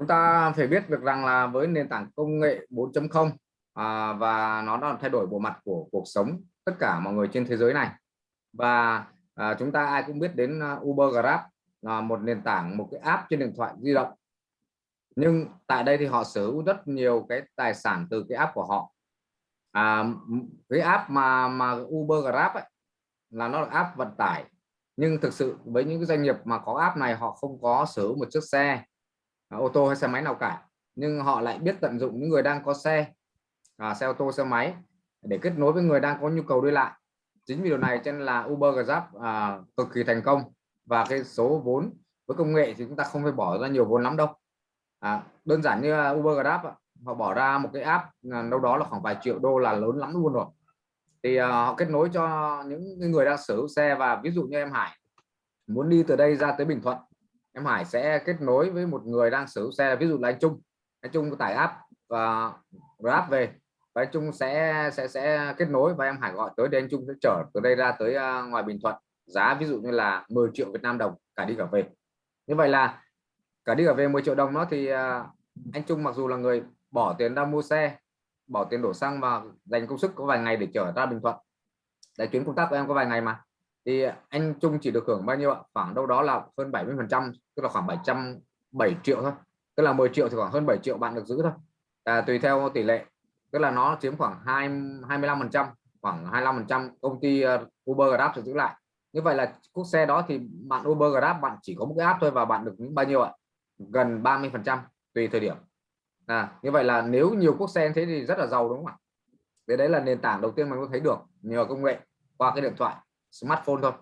chúng ta phải biết được rằng là với nền tảng công nghệ 4.0 à, và nó đã thay đổi bộ mặt của cuộc sống tất cả mọi người trên thế giới này. Và à, chúng ta ai cũng biết đến à, Uber Grab là một nền tảng một cái app trên điện thoại di động. Nhưng tại đây thì họ sở hữu rất nhiều cái tài sản từ cái app của họ. À, cái app mà mà Uber Grab ấy, là nó là app vận tải. Nhưng thực sự với những cái doanh nghiệp mà có app này họ không có sở hữu một chiếc xe. À, ô tô hay xe máy nào cả. Nhưng họ lại biết tận dụng những người đang có xe à, xe ô tô xe máy để kết nối với người đang có nhu cầu đi lại. Chính vì điều này cho nên là Uber Grab à, cực kỳ thành công. Và cái số vốn với công nghệ thì chúng ta không phải bỏ ra nhiều vốn lắm đâu. À, đơn giản như à, Uber Grab họ bỏ ra một cái app à, đâu đó là khoảng vài triệu đô là lớn lắm luôn rồi. Thì à, họ kết nối cho những người đang sở hữu xe và ví dụ như em Hải muốn đi từ đây ra tới Bình Thuận em Hải sẽ kết nối với một người đang sở hữu xe ví dụ là anh Trung. Anh Trung có tải app và Grab về và anh Trung sẽ sẽ sẽ kết nối và em Hải gọi tới đây anh Trung sẽ chở từ đây ra tới uh, ngoài Bình Thuận. Giá ví dụ như là 10 triệu Việt Nam đồng cả đi cả về. Như vậy là cả đi cả về 10 triệu đồng đó thì uh, anh Trung mặc dù là người bỏ tiền ra mua xe bỏ tiền đổ xăng và dành công sức có vài ngày để chở ra Bình Thuận. Để chuyến công tác của em có vài ngày mà thì à, anh Trung chỉ được hưởng bao nhiêu ạ? Khoảng đâu đó là hơn 70 phần trăm tức là khoảng 707 triệu thôi. Tức là 10 triệu thì khoảng hơn 7 triệu bạn được giữ thôi. À, tùy theo tỷ lệ. Tức là nó chiếm khoảng 2 25 phần trăm khoảng 25 phần trăm công ty ờ, Uber Grab sẽ giữ lại. Như vậy là quốc xe đó thì bạn Uber Grab bạn chỉ có một cái app thôi và bạn được những bao nhiêu ạ? Gần 30 phần trăm tùy thời điểm. À, như vậy là nếu nhiều quốc xe thế thì rất là giàu đúng không ạ? Đấy đấy là nền tảng đầu tiên mình có thấy được nhờ công nghệ qua cái điện thoại smartphone thôi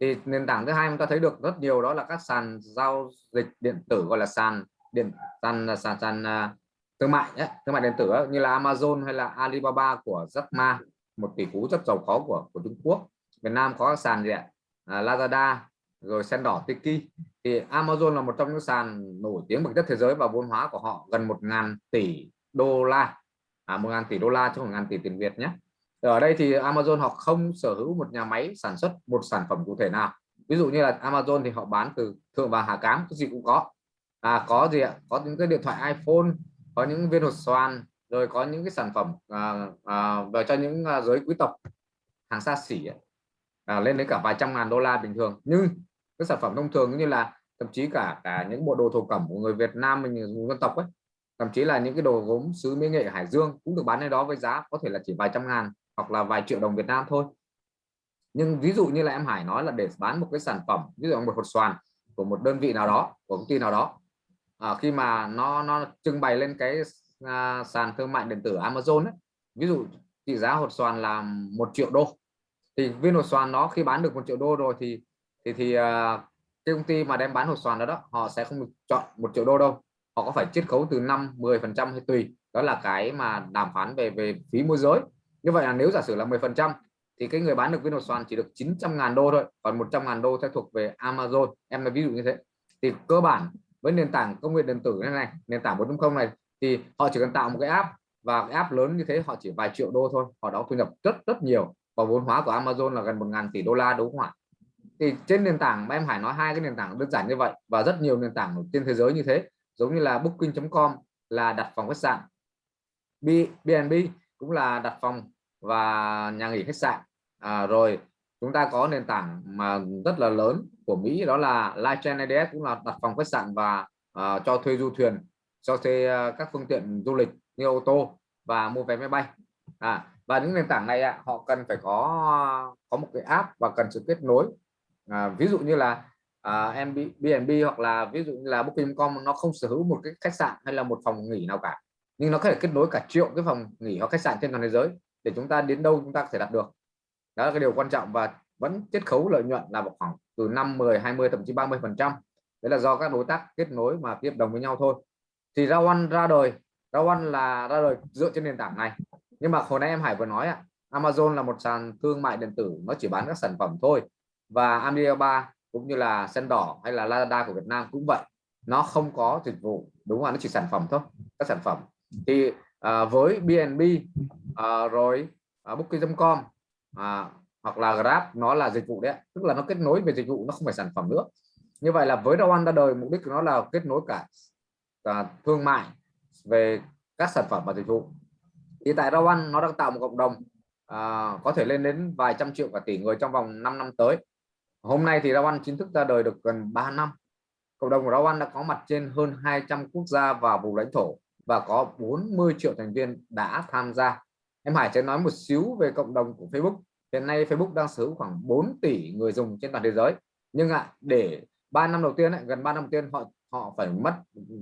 thì nền tảng thứ hai chúng ta thấy được rất nhiều đó là các sàn giao dịch điện tử gọi là sàn điện sàn à, sàn sàn uh, thương mại nhé thương mại điện tử ấy, như là Amazon hay là Alibaba của Jack Ma một tỷ phú rất giàu có của của Trung Quốc. Việt Nam có các sàn gì ạ? À, Lazada rồi sen đỏ Tiki. Thì Amazon là một trong những sàn nổi tiếng bậc nhất thế giới và vốn hóa của họ gần một ngàn tỷ đô la. À, một ngàn tỷ đô la cho một ngàn tỷ tiền Việt nhé ở đây thì Amazon họ không sở hữu một nhà máy sản xuất một sản phẩm cụ thể nào. Ví dụ như là Amazon thì họ bán từ thượng và hạ cám cái gì cũng có. À, có gì ạ? Có những cái điện thoại iPhone có những viên hột xoan rồi có những cái sản phẩm à, à, về cho những à, giới quý tộc hàng xa xỉ à, lên đến cả vài trăm ngàn đô la bình thường. Nhưng cái sản phẩm thông thường như là thậm chí cả cả những bộ đồ thổ cẩm của người Việt Nam mình dân tộc ấy thậm chí là những cái đồ gốm sứ mỹ nghệ Hải Dương cũng được bán ở đó với giá có thể là chỉ vài trăm ngàn hoặc là vài triệu đồng Việt Nam thôi. Nhưng ví dụ như là em Hải nói là để bán một cái sản phẩm ví dụ một hột xoàn của một đơn vị nào đó của công ty nào đó à, khi mà nó nó trưng bày lên cái à, sàn thương mại điện tử Amazon ấy, ví dụ trị giá hột xoàn là một triệu đô. Thì viên hột xoàn nó khi bán được một triệu đô rồi thì thì thì à, cái công ty mà đem bán hột xoàn đó đó họ sẽ không được chọn một triệu đô đâu. Họ có phải chiết khấu từ 5 10 phần trăm hay tùy. Đó là cái mà đàm phán về về phí môi giới như vậy là nếu giả sử là 10 phần trăm thì cái người bán được Windows hột chỉ được 900 ngàn đô thôi còn 100 ngàn đô sẽ thuộc về Amazon. Em là ví dụ như thế. Thì cơ bản với nền tảng công nghệ điện tử này, này nền tảng 4.0 này thì họ chỉ cần tạo một cái app và cái app lớn như thế họ chỉ vài triệu đô thôi họ đó thu nhập rất rất nhiều. Và vốn hóa của Amazon là gần 1.000 tỷ đô la đúng không ạ? Thì trên nền tảng mà em Hải nói hai cái nền tảng đơn giản như vậy và rất nhiều nền tảng trên thế giới như thế giống như là booking.com là đặt phòng khách sạn b bnb cũng là đặt phòng và nhà nghỉ khách sạn. À, rồi chúng ta có nền tảng mà rất là lớn của Mỹ đó là Lightchain ADS cũng là đặt phòng khách sạn và uh, cho thuê du thuyền cho thuê uh, các phương tiện du lịch như ô tô và mua vé máy bay. À, và những nền tảng này à, họ cần phải có có một cái app và cần sự kết nối. À, ví dụ như là à, uh, B&B hoặc là ví dụ như là Booking.com nó không sở hữu một cái khách sạn hay là một phòng nghỉ nào cả nhưng nó có thể kết nối cả triệu cái phòng nghỉ hoặc khách sạn trên toàn thế giới để chúng ta đến đâu chúng ta có thể đặt được. Đó là cái điều quan trọng và vẫn chiết khấu lợi nhuận là một khoảng từ 5 10 20 thậm chí 30 phần trăm. Đấy là do các đối tác kết nối mà ký hợp đồng với nhau thôi. Thì ra one ra đời. Ra one là ra đời dựa trên nền tảng này. Nhưng mà hồi nãy em Hải vừa nói ạ, Amazon là một sàn thương mại điện tử nó chỉ bán các sản phẩm thôi. Và Alibaba cũng như là sen đỏ hay là Lazada của Việt Nam cũng vậy. Nó không có dịch vụ, đúng không nó chỉ sản phẩm thôi, các sản phẩm thì à, với BNB à, rồi à, Booking.com à, hoặc là Grab nó là dịch vụ đấy tức là nó kết nối về dịch vụ nó không phải sản phẩm nữa. Như vậy là với Rowan ra đời mục đích của nó là kết nối cả à, thương mại về các sản phẩm và dịch vụ. Thì tại Rowan nó đang tạo một cộng đồng à, có thể lên đến vài trăm triệu cả tỷ người trong vòng 5 năm tới. Hôm nay thì Rowan chính thức ra đời được gần 3 năm. Cộng đồng của Rowan đã có mặt trên hơn 200 quốc gia và vùng lãnh thổ và có 40 triệu thành viên đã tham gia. Em Hải sẽ nói một xíu về cộng đồng của Facebook. Hiện nay Facebook đang sở hữu khoảng 4 tỷ người dùng trên toàn thế giới. Nhưng ạ à, để 3 năm đầu tiên ấy, gần 3 năm đầu tiên họ họ phải mất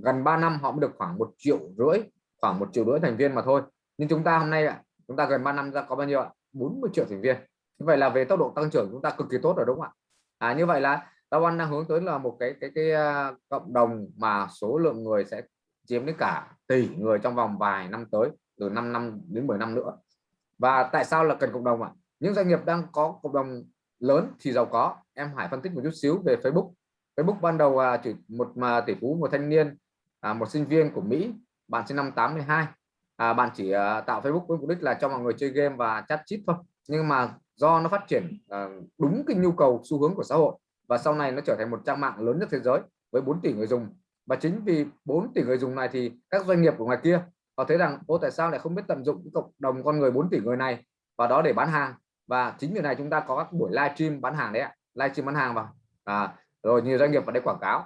gần 3 năm họ mới được khoảng một triệu rưỡi khoảng một triệu rưỡi thành viên mà thôi. Nhưng chúng ta hôm nay ạ chúng ta gần 3 năm ra có bao nhiêu ạ? 40 triệu thành viên. Như vậy là về tốc độ tăng trưởng chúng ta cực kỳ tốt rồi đúng không ạ? À, như vậy là Dawan đang hướng tới là một cái cái cái uh, cộng đồng mà số lượng người sẽ chiếm đến cả tỷ người trong vòng vài năm tới từ 5 năm đến 10 năm nữa. Và tại sao là cần cộng đồng ạ? Những doanh nghiệp đang có cộng đồng lớn thì giàu có. Em Hải phân tích một chút xíu về Facebook. Facebook ban đầu à, chỉ một mà tỷ phú một thanh niên à, một sinh viên của Mỹ bạn sinh năm 82 à, bạn chỉ à, tạo Facebook với mục đích là cho mọi người chơi game và chat chít thôi. Nhưng mà do nó phát triển à, đúng cái nhu cầu xu hướng của xã hội và sau này nó trở thành một trang mạng lớn nhất thế giới với 4 tỷ người dùng và chính vì 4 tỷ người dùng này thì các doanh nghiệp của ngoài kia họ thấy rằng ô tại sao lại không biết tận dụng cộng đồng con người 4 tỷ người này và đó để bán hàng? Và chính vì này chúng ta có các buổi live stream bán hàng đấy ạ. Livestream bán hàng vào. À, rồi nhiều doanh nghiệp vào đây quảng cáo.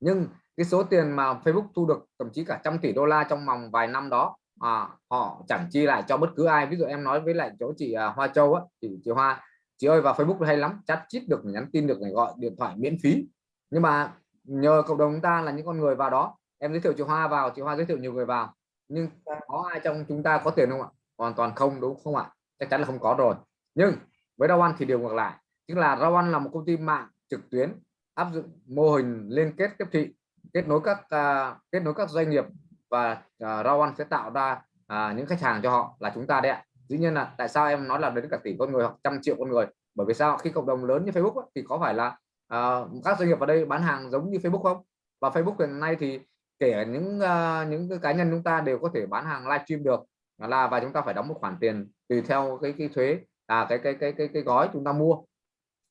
Nhưng cái số tiền mà Facebook thu được thậm chí cả trăm tỷ đô la trong vòng vài năm đó à, họ chẳng chi lại cho bất cứ ai. Ví dụ em nói với lại chỗ chị à, Hoa Châu á chị, chị Hoa chị ơi vào Facebook hay lắm chat chít được nhắn tin được này gọi điện thoại miễn phí. Nhưng mà nhờ cộng đồng chúng ta là những con người vào đó. Em giới thiệu chị Hoa vào chị Hoa giới thiệu nhiều người vào. Nhưng có ai trong chúng ta có tiền không ạ? Hoàn toàn không đúng không ạ? Chắc chắn là không có rồi. Nhưng với Rawan thì điều ngược lại tức là Rawan là một công ty mạng trực tuyến áp dụng mô hình liên kết tiếp thị kết nối các uh, kết nối các doanh nghiệp và uh, Rawan sẽ tạo ra uh, những khách hàng cho họ là chúng ta đấy ạ. Dĩ nhiên là tại sao em nói là đến cả tỷ con người hoặc trăm triệu con người? Bởi vì sao? Khi cộng đồng lớn như Facebook thì có phải là uh, các doanh nghiệp ở đây bán hàng giống như Facebook không? Và Facebook hiện nay thì kể những uh, những cái cá nhân chúng ta đều có thể bán hàng livestream được. Là và chúng ta phải đóng một khoản tiền tùy theo cái cái thuế à cái cái cái cái cái gói chúng ta mua.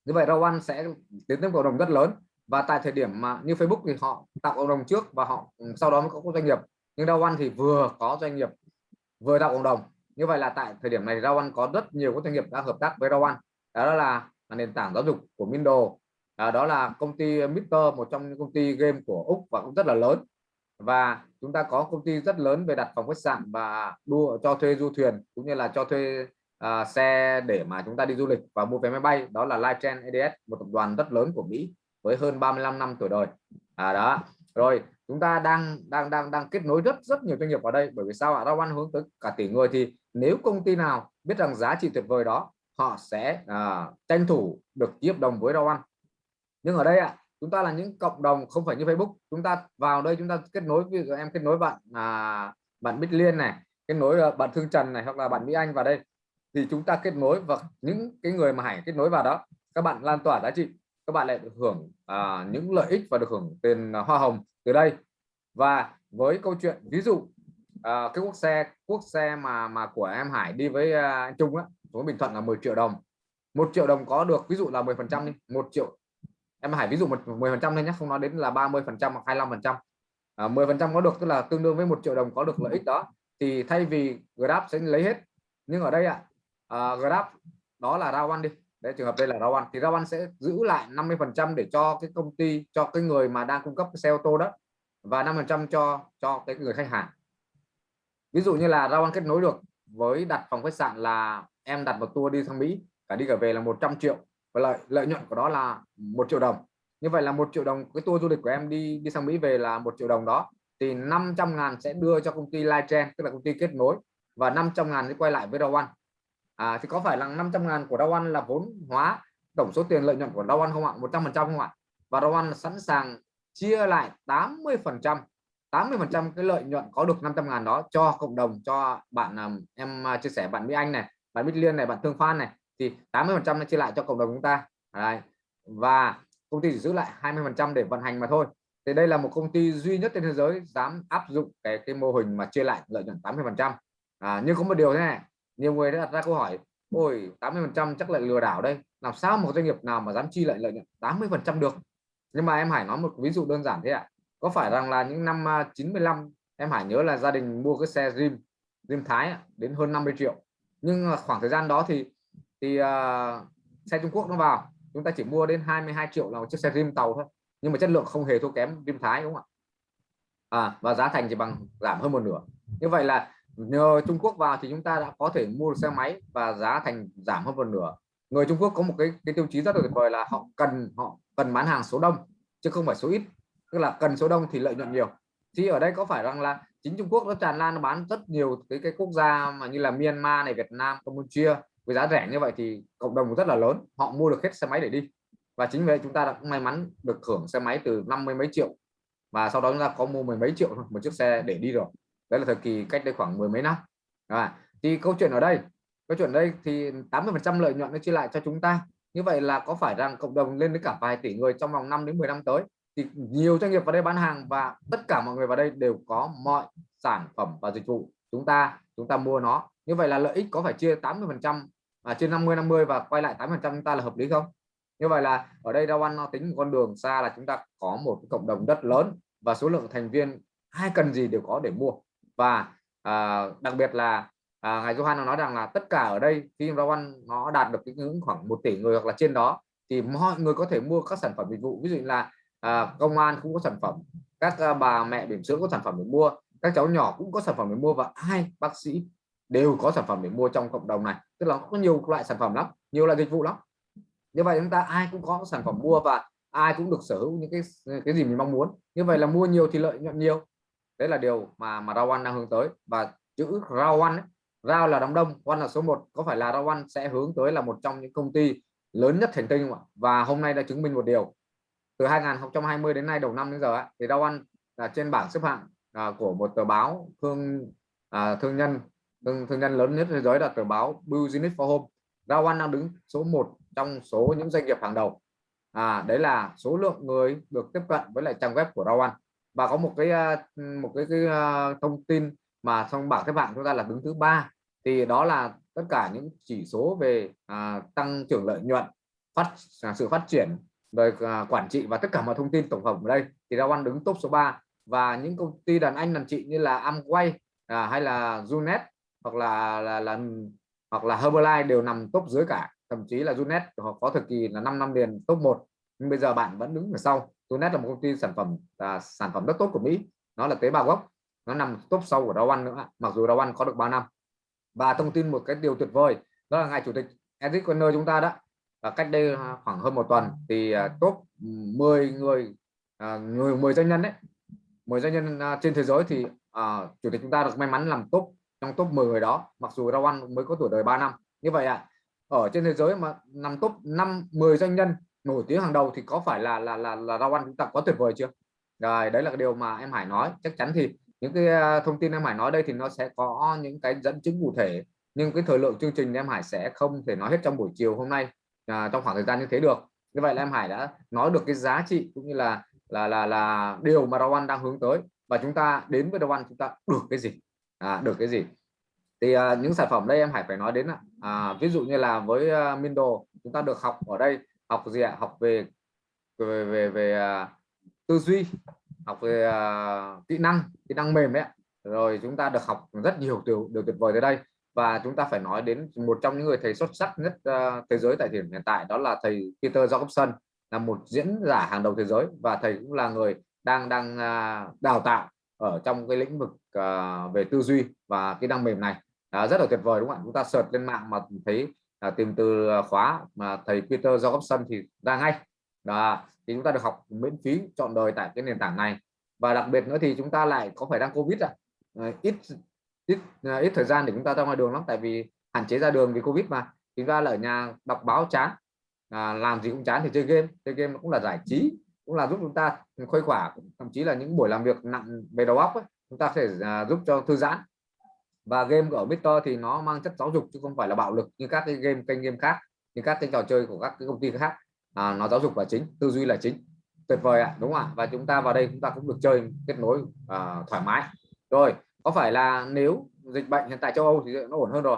Như vậy Rawan sẽ tiến tới cộng đồng rất lớn. Và tại thời điểm mà như Facebook thì họ tạo cộng đồng trước và họ ừ, sau đó mới có doanh nghiệp. Nhưng Rawan thì vừa có doanh nghiệp vừa tạo cộng đồng. Như vậy là tại thời điểm này Rawan có rất nhiều các doanh nghiệp đã hợp tác với Rawan. Đó là nền tảng giáo dục của Mindo à, đó là công ty Mister một trong những công ty game của Úc và cũng rất là lớn. Và chúng ta có công ty rất lớn về đặt phòng khách sạn và đua cho thuê du thuyền cũng như là cho thuê uh, xe để mà chúng ta đi du lịch và mua vé máy bay. Đó là Lightgen EDS một tập đoàn rất lớn của Mỹ với hơn 35 năm tuổi đời. À đó. Rồi chúng ta đang đang đang đang kết nối rất rất nhiều doanh nghiệp ở đây. Bởi vì sao ạ? Rawan hướng tới cả tỷ người. Thì nếu công ty nào biết rằng giá trị tuyệt vời đó họ sẽ uh, tranh thủ được ký hợp đồng với Rawan nhưng ở đây ạ chúng ta là những cộng đồng không phải như Facebook. Chúng ta vào đây chúng ta kết nối ví dụ em kết nối bạn à, bạn Bích Liên này kết nối ờ, bạn Thương Trần này hoặc là bạn Mỹ Anh vào đây thì chúng ta kết nối và những cái người mà Hải kết nối vào đó các bạn lan tỏa giá trị các bạn lại được hưởng à, những lợi ích và được hưởng tiền à, hoa hồng từ đây. Và với câu chuyện ví dụ à, cái quốc xe quốc xe mà mà của em Hải đi với à, anh Trung á xuống Bình Thuận là 10 triệu đồng. Một triệu đồng có được ví dụ là 10 phần trăm đi một triệu em hãy ví dụ một 10 phần trăm thôi nhé không nói đến là 30 phần trăm hoặc 25 phần trăm. À, 10 phần trăm có được tức là tương đương với một triệu đồng có được lợi ích đó. Thì thay vì Grab sẽ lấy hết. Nhưng ở đây ạ à, Grab đó là Rawan đi. Đấy trường hợp đây là Rawan thì Rawan sẽ giữ lại 50 phần trăm để cho cái công ty cho cái người mà đang cung cấp cái xe ô tô đó và 5 phần trăm cho cho cái người khách hàng. Ví dụ như là Rawan kết nối được với đặt phòng khách sạn là em đặt một tour đi sang Mỹ cả đi cả về là 100 triệu và lợi lợi nhuận của đó là một triệu đồng. Như vậy là một triệu đồng cái tour du lịch của em đi đi sang Mỹ về là một triệu đồng đó. Thì 500 ngàn sẽ đưa cho công ty Lightgen tức là công ty kết nối và 500 ngàn sẽ quay lại với Dawan à, thì có phải là 500 ngàn của Dawan là vốn hóa tổng số tiền lợi nhuận của Dawan không ạ? 100 phần trăm không ạ? Và Dawan sẵn sàng chia lại 80 phần trăm 80 phần trăm cái lợi nhuận có được 500 ngàn đó cho cộng đồng cho bạn à, em à, chia sẻ bạn Mỹ Anh này bạn Bích Liên này bạn Thương Phan này thì 80 phần trăm nó chia lại cho cộng đồng chúng ta. Đấy. và công ty chỉ giữ lại 20 phần trăm để vận hành mà thôi. Thì đây là một công ty duy nhất trên thế giới dám áp dụng cái cái mô hình mà chia lại lợi nhuận 80 phần trăm. À, nhưng có một điều thế này nhiều người đã đặt ra câu hỏi ôi 80 phần trăm chắc lại lừa đảo đây làm sao một doanh nghiệp nào mà dám chi lại lợi nhuận 80 phần trăm được? Nhưng mà em Hải nói một ví dụ đơn giản thế ạ. Có phải rằng là những năm à, 95 em Hải nhớ là gia đình mua cái xe Dream Dream Thái đến hơn 50 triệu. Nhưng khoảng thời gian đó thì thì uh, xe Trung Quốc nó vào chúng ta chỉ mua đến 22 triệu là một chiếc xe rim tàu thôi nhưng mà chất lượng không hề thua kém rim Thái đúng không ạ? À, và giá thành chỉ bằng giảm hơn một nửa. Như vậy là nhờ Trung Quốc vào thì chúng ta đã có thể mua được xe máy và giá thành giảm hơn một nửa. Người Trung Quốc có một cái cái tiêu chí rất là tuyệt vời là họ cần họ cần bán hàng số đông chứ không phải số ít. Tức là cần số đông thì lợi nhuận nhiều. Thì ở đây có phải rằng là chính Trung Quốc nó tràn lan nó bán rất nhiều cái cái quốc gia mà như là Myanmar này Việt Nam Campuchia với giá rẻ như vậy thì cộng đồng rất là lớn họ mua được hết xe máy để đi. Và chính vì vậy chúng ta đã may mắn được hưởng xe máy từ năm mươi mấy triệu. Và sau đó chúng ta có mua mười mấy triệu một chiếc xe để đi rồi. Đấy là thời kỳ cách đây khoảng mười mấy năm. À, thì câu chuyện ở đây câu chuyện đây thì 80 phần trăm lợi nhuận nó chia lại cho chúng ta. Như vậy là có phải rằng cộng đồng lên đến cả vài tỷ người trong vòng 5 đến 10 năm tới? Thì nhiều doanh nghiệp vào đây bán hàng và tất cả mọi người vào đây đều có mọi sản phẩm và dịch vụ chúng ta chúng ta mua nó. Như vậy là lợi ích có phải chia 80 phần trăm à, trên 50 50 và quay lại 8 phần trăm chúng ta là hợp lý không? Như vậy là ở đây Rawan nó tính một con đường xa là chúng ta có một cái cộng đồng rất lớn và số lượng thành viên ai cần gì đều có để mua. Và à, đặc biệt là à, ngài Johan nói rằng là tất cả ở đây khi Rawan nó đạt được cái ngưỡng khoảng một tỷ người hoặc là trên đó thì mọi người có thể mua các sản phẩm dịch vụ. Ví dụ là à, công an cũng có sản phẩm các à, bà mẹ bỉm sữa có sản phẩm để mua các cháu nhỏ cũng có sản phẩm để mua và hai bác sĩ đều có sản phẩm để mua trong cộng đồng này tức là có nhiều loại sản phẩm lắm nhiều loại dịch vụ lắm. Như vậy chúng ta ai cũng có sản phẩm mua và ai cũng được sở hữu những cái cái gì mình mong muốn. Như vậy là mua nhiều thì lợi nhuận nhiều. Đấy là điều mà mà Rawan đang hướng tới. Và chữ Rawan Rao là đám đông quan là số 1 có phải là Rawan sẽ hướng tới là một trong những công ty lớn nhất thành tinh không ạ? Và hôm nay đã chứng minh một điều. Từ 2020 đến nay đầu năm đến giờ thì Rawan là trên bảng xếp hạng à, của một tờ báo thương à, thương nhân thương, thương nhân lớn nhất thế giới là tờ báo Business for Home. Rawan đang đứng số 1 trong số những doanh nghiệp hàng đầu. À, đấy là số lượng người được tiếp cận với lại trang web của Rawan. Và có một cái à, một cái, cái à, thông tin mà trong bảng xếp hạng chúng ta là đứng thứ ba. Thì đó là tất cả những chỉ số về à, tăng trưởng lợi nhuận phát à, sự phát triển về à, quản trị và tất cả mọi thông tin tổng hợp ở đây. Thì Rawan đứng top số 3 và những công ty đàn anh đàn chị như là Amway à, hay là Junet hoặc là là, là hoặc là Herbalife đều nằm top dưới cả. Thậm chí là Junet họ có thời kỳ là 5 năm liền top 1 nhưng bây giờ bạn vẫn đứng ở sau. Junet là một công ty sản phẩm là sản phẩm rất tốt của Mỹ. Nó là tế bào gốc. Nó nằm top sau của Rawan nữa. Mặc dù Rawan có được 3 năm. Và thông tin một cái điều tuyệt vời đó là ngài chủ tịch Eric Conner chúng ta đó. Và cách đây à, khoảng hơn một tuần thì à, top 10 người à, người 10 doanh nhân đấy 10 doanh nhân trên thế giới thì uh, chủ tịch chúng ta được may mắn làm top trong top 10 người đó mặc dù Rawan mới có tuổi đời 3 năm. Như vậy ạ à, ở trên thế giới mà nằm top 5 10 doanh nhân nổi tiếng hàng đầu thì có phải là là là, là Rawan chúng ta có tuyệt vời chưa? Rồi đấy là cái điều mà em Hải nói. Chắc chắn thì những cái à, thông tin em Hải nói đây thì nó sẽ có những cái dẫn chứng cụ thể. Nhưng cái thời lượng chương trình em Hải sẽ không thể nói hết trong buổi chiều hôm nay à, trong khoảng thời gian như thế được. Như vậy là em Hải đã nói được cái giá trị cũng như là là là là điều mà Rawan đang hướng tới. Và chúng ta đến với Rawan chúng ta được cái gì? À, được cái gì? Thì à, những sản phẩm đây em Hải phải nói đến à, ví dụ như là với à, Mindo chúng ta được học ở đây học gì ạ? Học về về về, về à, tư duy học về à, kỹ năng kỹ năng mềm đấy rồi chúng ta được học rất nhiều điều điều tuyệt vời tới đây. Và chúng ta phải nói đến một trong những người thầy xuất sắc nhất uh, thế giới tại thời điểm hiện tại đó là thầy Peter Jacobson là một diễn giả hàng đầu thế giới. Và thầy cũng là người đang đang uh, đào tạo ở trong cái lĩnh vực uh, về tư duy và kỹ năng mềm này. À, rất là tuyệt vời đúng không ạ? Chúng ta search lên mạng mà thấy à, tìm từ khóa mà thầy Peter Jacobson thì ra ngay. Đó thì chúng ta được học miễn phí chọn đời tại cái nền tảng này. Và đặc biệt nữa thì chúng ta lại có phải đang covid à? Ít ít ít thời gian để chúng ta ra ngoài đường lắm tại vì hạn chế ra đường vì covid mà. Chúng ta là ở nhà đọc báo chán à, làm gì cũng chán thì chơi game. Chơi game cũng là giải trí cũng là giúp chúng ta khuây khỏa thậm chí là những buổi làm việc nặng về đầu óc ấy, chúng ta sẽ à, giúp cho thư giãn. Và game ở Victor thì nó mang chất giáo dục chứ không phải là bạo lực như các cái game kênh game khác như các cái trò chơi của các cái công ty khác. À, nó giáo dục là chính tư duy là chính. Tuyệt vời ạ đúng không ạ? Và chúng ta vào đây chúng ta cũng được chơi kết nối à, thoải mái. Rồi có phải là nếu dịch bệnh hiện tại châu Âu thì nó ổn hơn rồi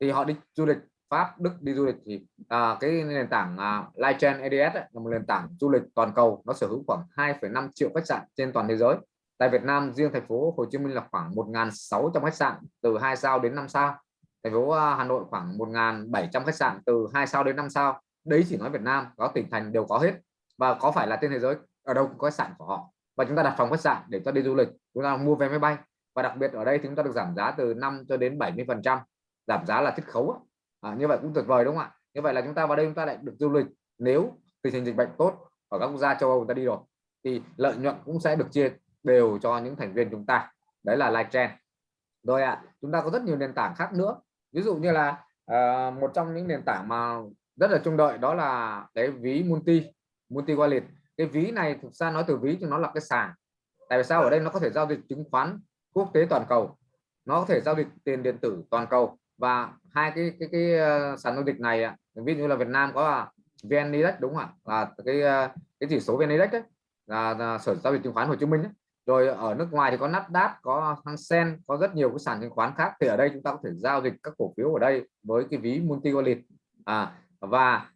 thì họ đi du lịch Pháp Đức đi du lịch thì à, cái nền tảng à, Lightchain ADS ấy, là một nền tảng du lịch toàn cầu nó sở hữu khoảng 2,5 triệu khách sạn trên toàn thế giới tại Việt Nam riêng thành phố Hồ Chí Minh là khoảng 1.600 khách sạn từ 2 sao đến 5 sao. Thành phố à, Hà Nội khoảng 1.700 khách sạn từ 2 sao đến 5 sao. Đấy chỉ nói Việt Nam có tỉnh thành đều có hết. Và có phải là trên thế giới ở đâu cũng có khách sạn của họ. Và chúng ta đặt phòng khách sạn để cho đi du lịch chúng ta mua vé máy bay. Và đặc biệt ở đây chúng ta được giảm giá từ 5 cho đến 70 phần trăm giảm giá là chiết khấu à, như vậy cũng tuyệt vời đúng không ạ? Như vậy là chúng ta vào đây chúng ta lại được du lịch nếu tình hình dịch bệnh tốt ở các quốc gia châu Âu chúng ta đi rồi thì lợi nhuận cũng sẽ được chia đều cho những thành viên chúng ta. Đấy là live trend. Rồi ạ à, chúng ta có rất nhiều nền tảng khác nữa. Ví dụ như là uh, một trong những nền tảng mà rất là trông đợi đó là cái ví multi multi wallet. Cái ví này thực ra nói từ ví thì nó là cái sàn. Tại vì sao? Ở đây nó có thể giao dịch chứng khoán quốc tế toàn cầu. Nó có thể giao dịch tiền điện tử toàn cầu. Và hai cái cái cái, uh, sàn giao dịch này ví dụ như là Việt Nam có là VN Index đúng không ạ? Là cái ờ, cái chỉ số VN Index đấy là, là sở giao dịch chứng khoán Hồ Chí Minh ấy rồi ở nước ngoài thì có Nasdaq có Hang Seng có rất nhiều cái sàn chứng khoán khác. Thì ở đây chúng ta có thể giao dịch các cổ phiếu ở đây với cái ví multi wallet à, và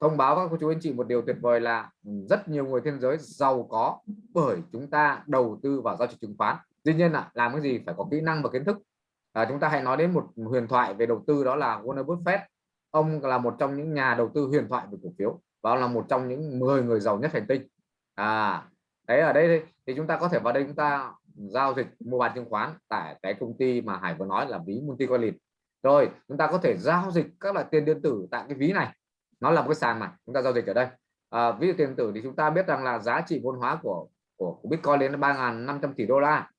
thông báo các cô chú anh chị một điều tuyệt vời là rất nhiều người trên giới giàu có bởi chúng ta đầu tư vào giao dịch chứng khoán. Tuy nhiên là làm cái gì phải có kỹ năng và kiến thức. À, chúng ta hãy nói đến một huyền thoại về đầu tư đó là Warren Buffett ông là một trong những nhà đầu tư huyền thoại về cổ phiếu và là một trong những 10 người giàu nhất hành tinh. À đấy ở đây thì chúng ta có thể vào đây chúng ta giao dịch mua bán chứng khoán tại cái công ty mà Hải vừa nói là ví multi wallet rồi chúng ta có thể giao dịch các loại tiền điện tử tại cái ví này. Nó là một cái sàn mà chúng ta giao dịch ở đây. À, ví dụ tiền tử thì chúng ta biết rằng là giá trị vốn hóa của của, của Bitcoin lên 3.500 tỷ đô la.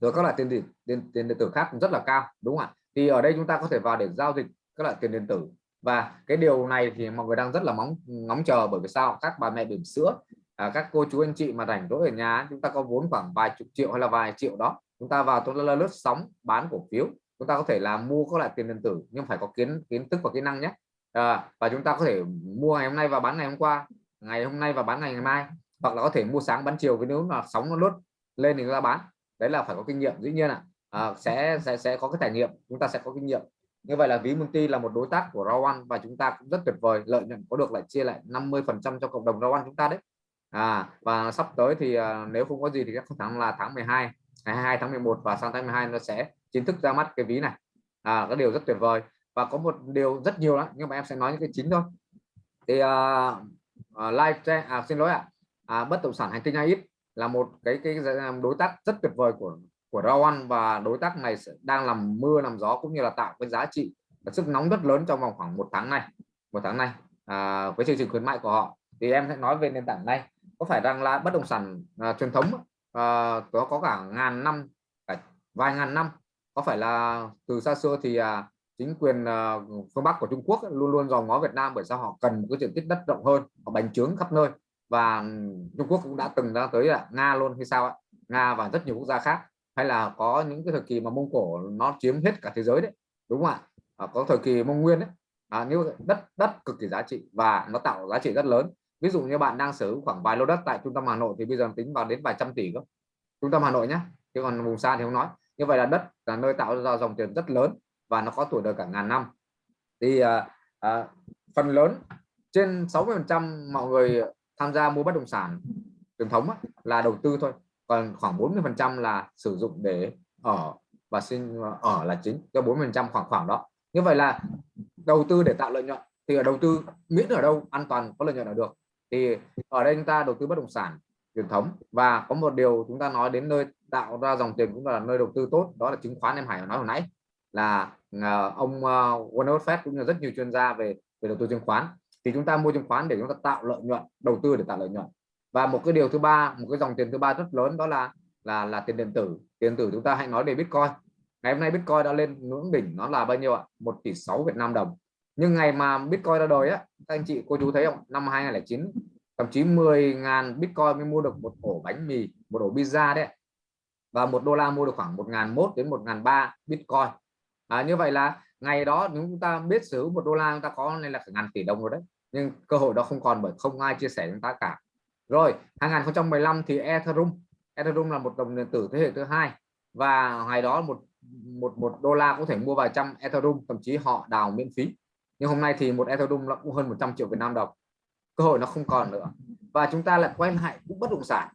Rồi các loại tiền điện tiền, tiền điện tử khác cũng rất là cao đúng không ạ? Thì ở đây chúng ta có thể vào để giao dịch các loại tiền điện tử. Và cái điều này thì mọi người đang rất là mong ngóng chờ bởi vì sao? Các bà mẹ bỉm sữa à, các cô chú anh chị mà rảnh rỗi ở nhà chúng ta có vốn khoảng vài chục triệu hay là vài triệu đó chúng ta vào tôi là lướt sóng bán cổ phiếu. Chúng ta có thể là mua các loại tiền điện tử nhưng phải có kiến kiến thức và kỹ năng nhé. À, và chúng ta có thể mua ngày hôm nay và bán ngày hôm qua ngày hôm nay và bán ngày, ngày mai hoặc là có thể mua sáng bán chiều với nếu mà sóng nó lướt lên thì chúng ta bán. Đấy là phải có kinh nghiệm dĩ nhiên ạ. À, sẽ sẽ sẽ có cái trải nghiệm chúng ta sẽ có kinh nghiệm. Như vậy là ví multi là một đối tác của Rawan và chúng ta cũng rất tuyệt vời lợi nhuận có được lại chia lại 50 phần trăm cho cộng đồng Rawan chúng ta đấy à và sắp tới thì uh, nếu không có gì thì các tháng là tháng 12 ngày 22 tháng 11 và sang tháng 12 nó sẽ chính thức ra mắt cái ví này. À cái điều rất tuyệt vời và có một điều rất nhiều lắm nhưng mà em sẽ nói những cái chính thôi. Thì uh, uh, live à, xin lỗi ạ. À, bất động sản hành tinh ít là một cái cái đối tác rất tuyệt vời của của Rawan và đối tác này đang làm mưa làm gió cũng như là tạo cái giá trị và sức nóng rất lớn trong vòng khoảng một tháng này một tháng này à, với chương trình khuyến mại của họ. Thì em sẽ nói về nền tảng này có phải rằng là bất động sản à, truyền thống à, có có cả ngàn năm cả vài ngàn năm. Có phải là từ xa xưa thì à, chính quyền uh, phương Bắc của Trung Quốc luôn luôn dòm ngó Việt Nam bởi sao họ cần một cái diện tích đất rộng hơn họ bành trướng khắp nơi. Và Trung Quốc cũng đã từng ra tới là Nga luôn hay sao ạ? Nga và rất nhiều quốc gia khác. Hay là có những cái thời kỳ mà Mông Cổ nó chiếm hết cả thế giới đấy đúng không ạ? À, có thời kỳ Mông Nguyên đấy à, như đất đất cực kỳ giá trị và nó tạo giá trị rất lớn ví dụ như bạn đang sở hữu khoảng vài lô đất tại trung tâm Hà Nội thì bây giờ tính vào đến vài trăm tỷ cơ. Trung tâm Hà Nội nhé chứ còn vùng xa thì không nói. Như vậy là đất là nơi tạo ra dòng tiền rất lớn và nó có tuổi đời cả ngàn năm. Thì à, à, phần lớn trên 60 phần trăm mọi người tham gia mua bất động sản truyền thống á, là đầu tư thôi. Còn khoảng 40 phần trăm là sử dụng để ở và sinh ở là chính cho 40 phần trăm khoảng khoảng đó. Như vậy là đầu tư để tạo lợi nhuận thì ở đầu tư miễn ở đâu an toàn có lợi nhuận là được thì ở đây chúng ta đầu tư bất động sản truyền thống và có một điều chúng ta nói đến nơi tạo ra dòng tiền cũng là nơi đầu tư tốt, đó là chứng khoán em Hải nói hồi nãy, là ờ, ông ờ, Warren Buffett cũng như rất nhiều chuyên gia về về đầu tư chứng khoán. Thì chúng ta mua chứng khoán để chúng ta tạo lợi nhuận, đầu tư để tạo lợi nhuận. Và một cái điều thứ ba, một cái dòng tiền thứ ba rất lớn đó là là là tiền điện tử. Tiền tử chúng ta hãy nói về Bitcoin. Ngày hôm nay Bitcoin đã lên ngưỡng đỉnh, nó là bao nhiêu ạ? Một tỷ sáu Việt Nam đồng nhưng ngày mà Bitcoin ra đời á các anh chị cô chú thấy không? Năm 2009 thậm chí 10.000 Bitcoin mới mua được một ổ bánh mì một ổ pizza đấy và một đô la mua được khoảng 1.001 đến 1.003 Bitcoin. À, như vậy là ngày đó nếu chúng ta biết sử một đô la chúng ta có nên là ngàn tỷ đồng rồi đấy. Nhưng cơ hội đó không còn bởi không ai chia sẻ chúng ta cả. Rồi 2015 thì Ethereum. Ethereum là một đồng điện tử thế hệ thứ hai. Và ngày đó một một một đô la có thể mua vài trăm Ethereum thậm chí họ đào miễn phí nhưng hôm nay thì một Ethereum nó cũng hơn 100 triệu Việt Nam đồng. Cơ hội nó không còn nữa. Và chúng ta lại quay lại cũng bất động sản.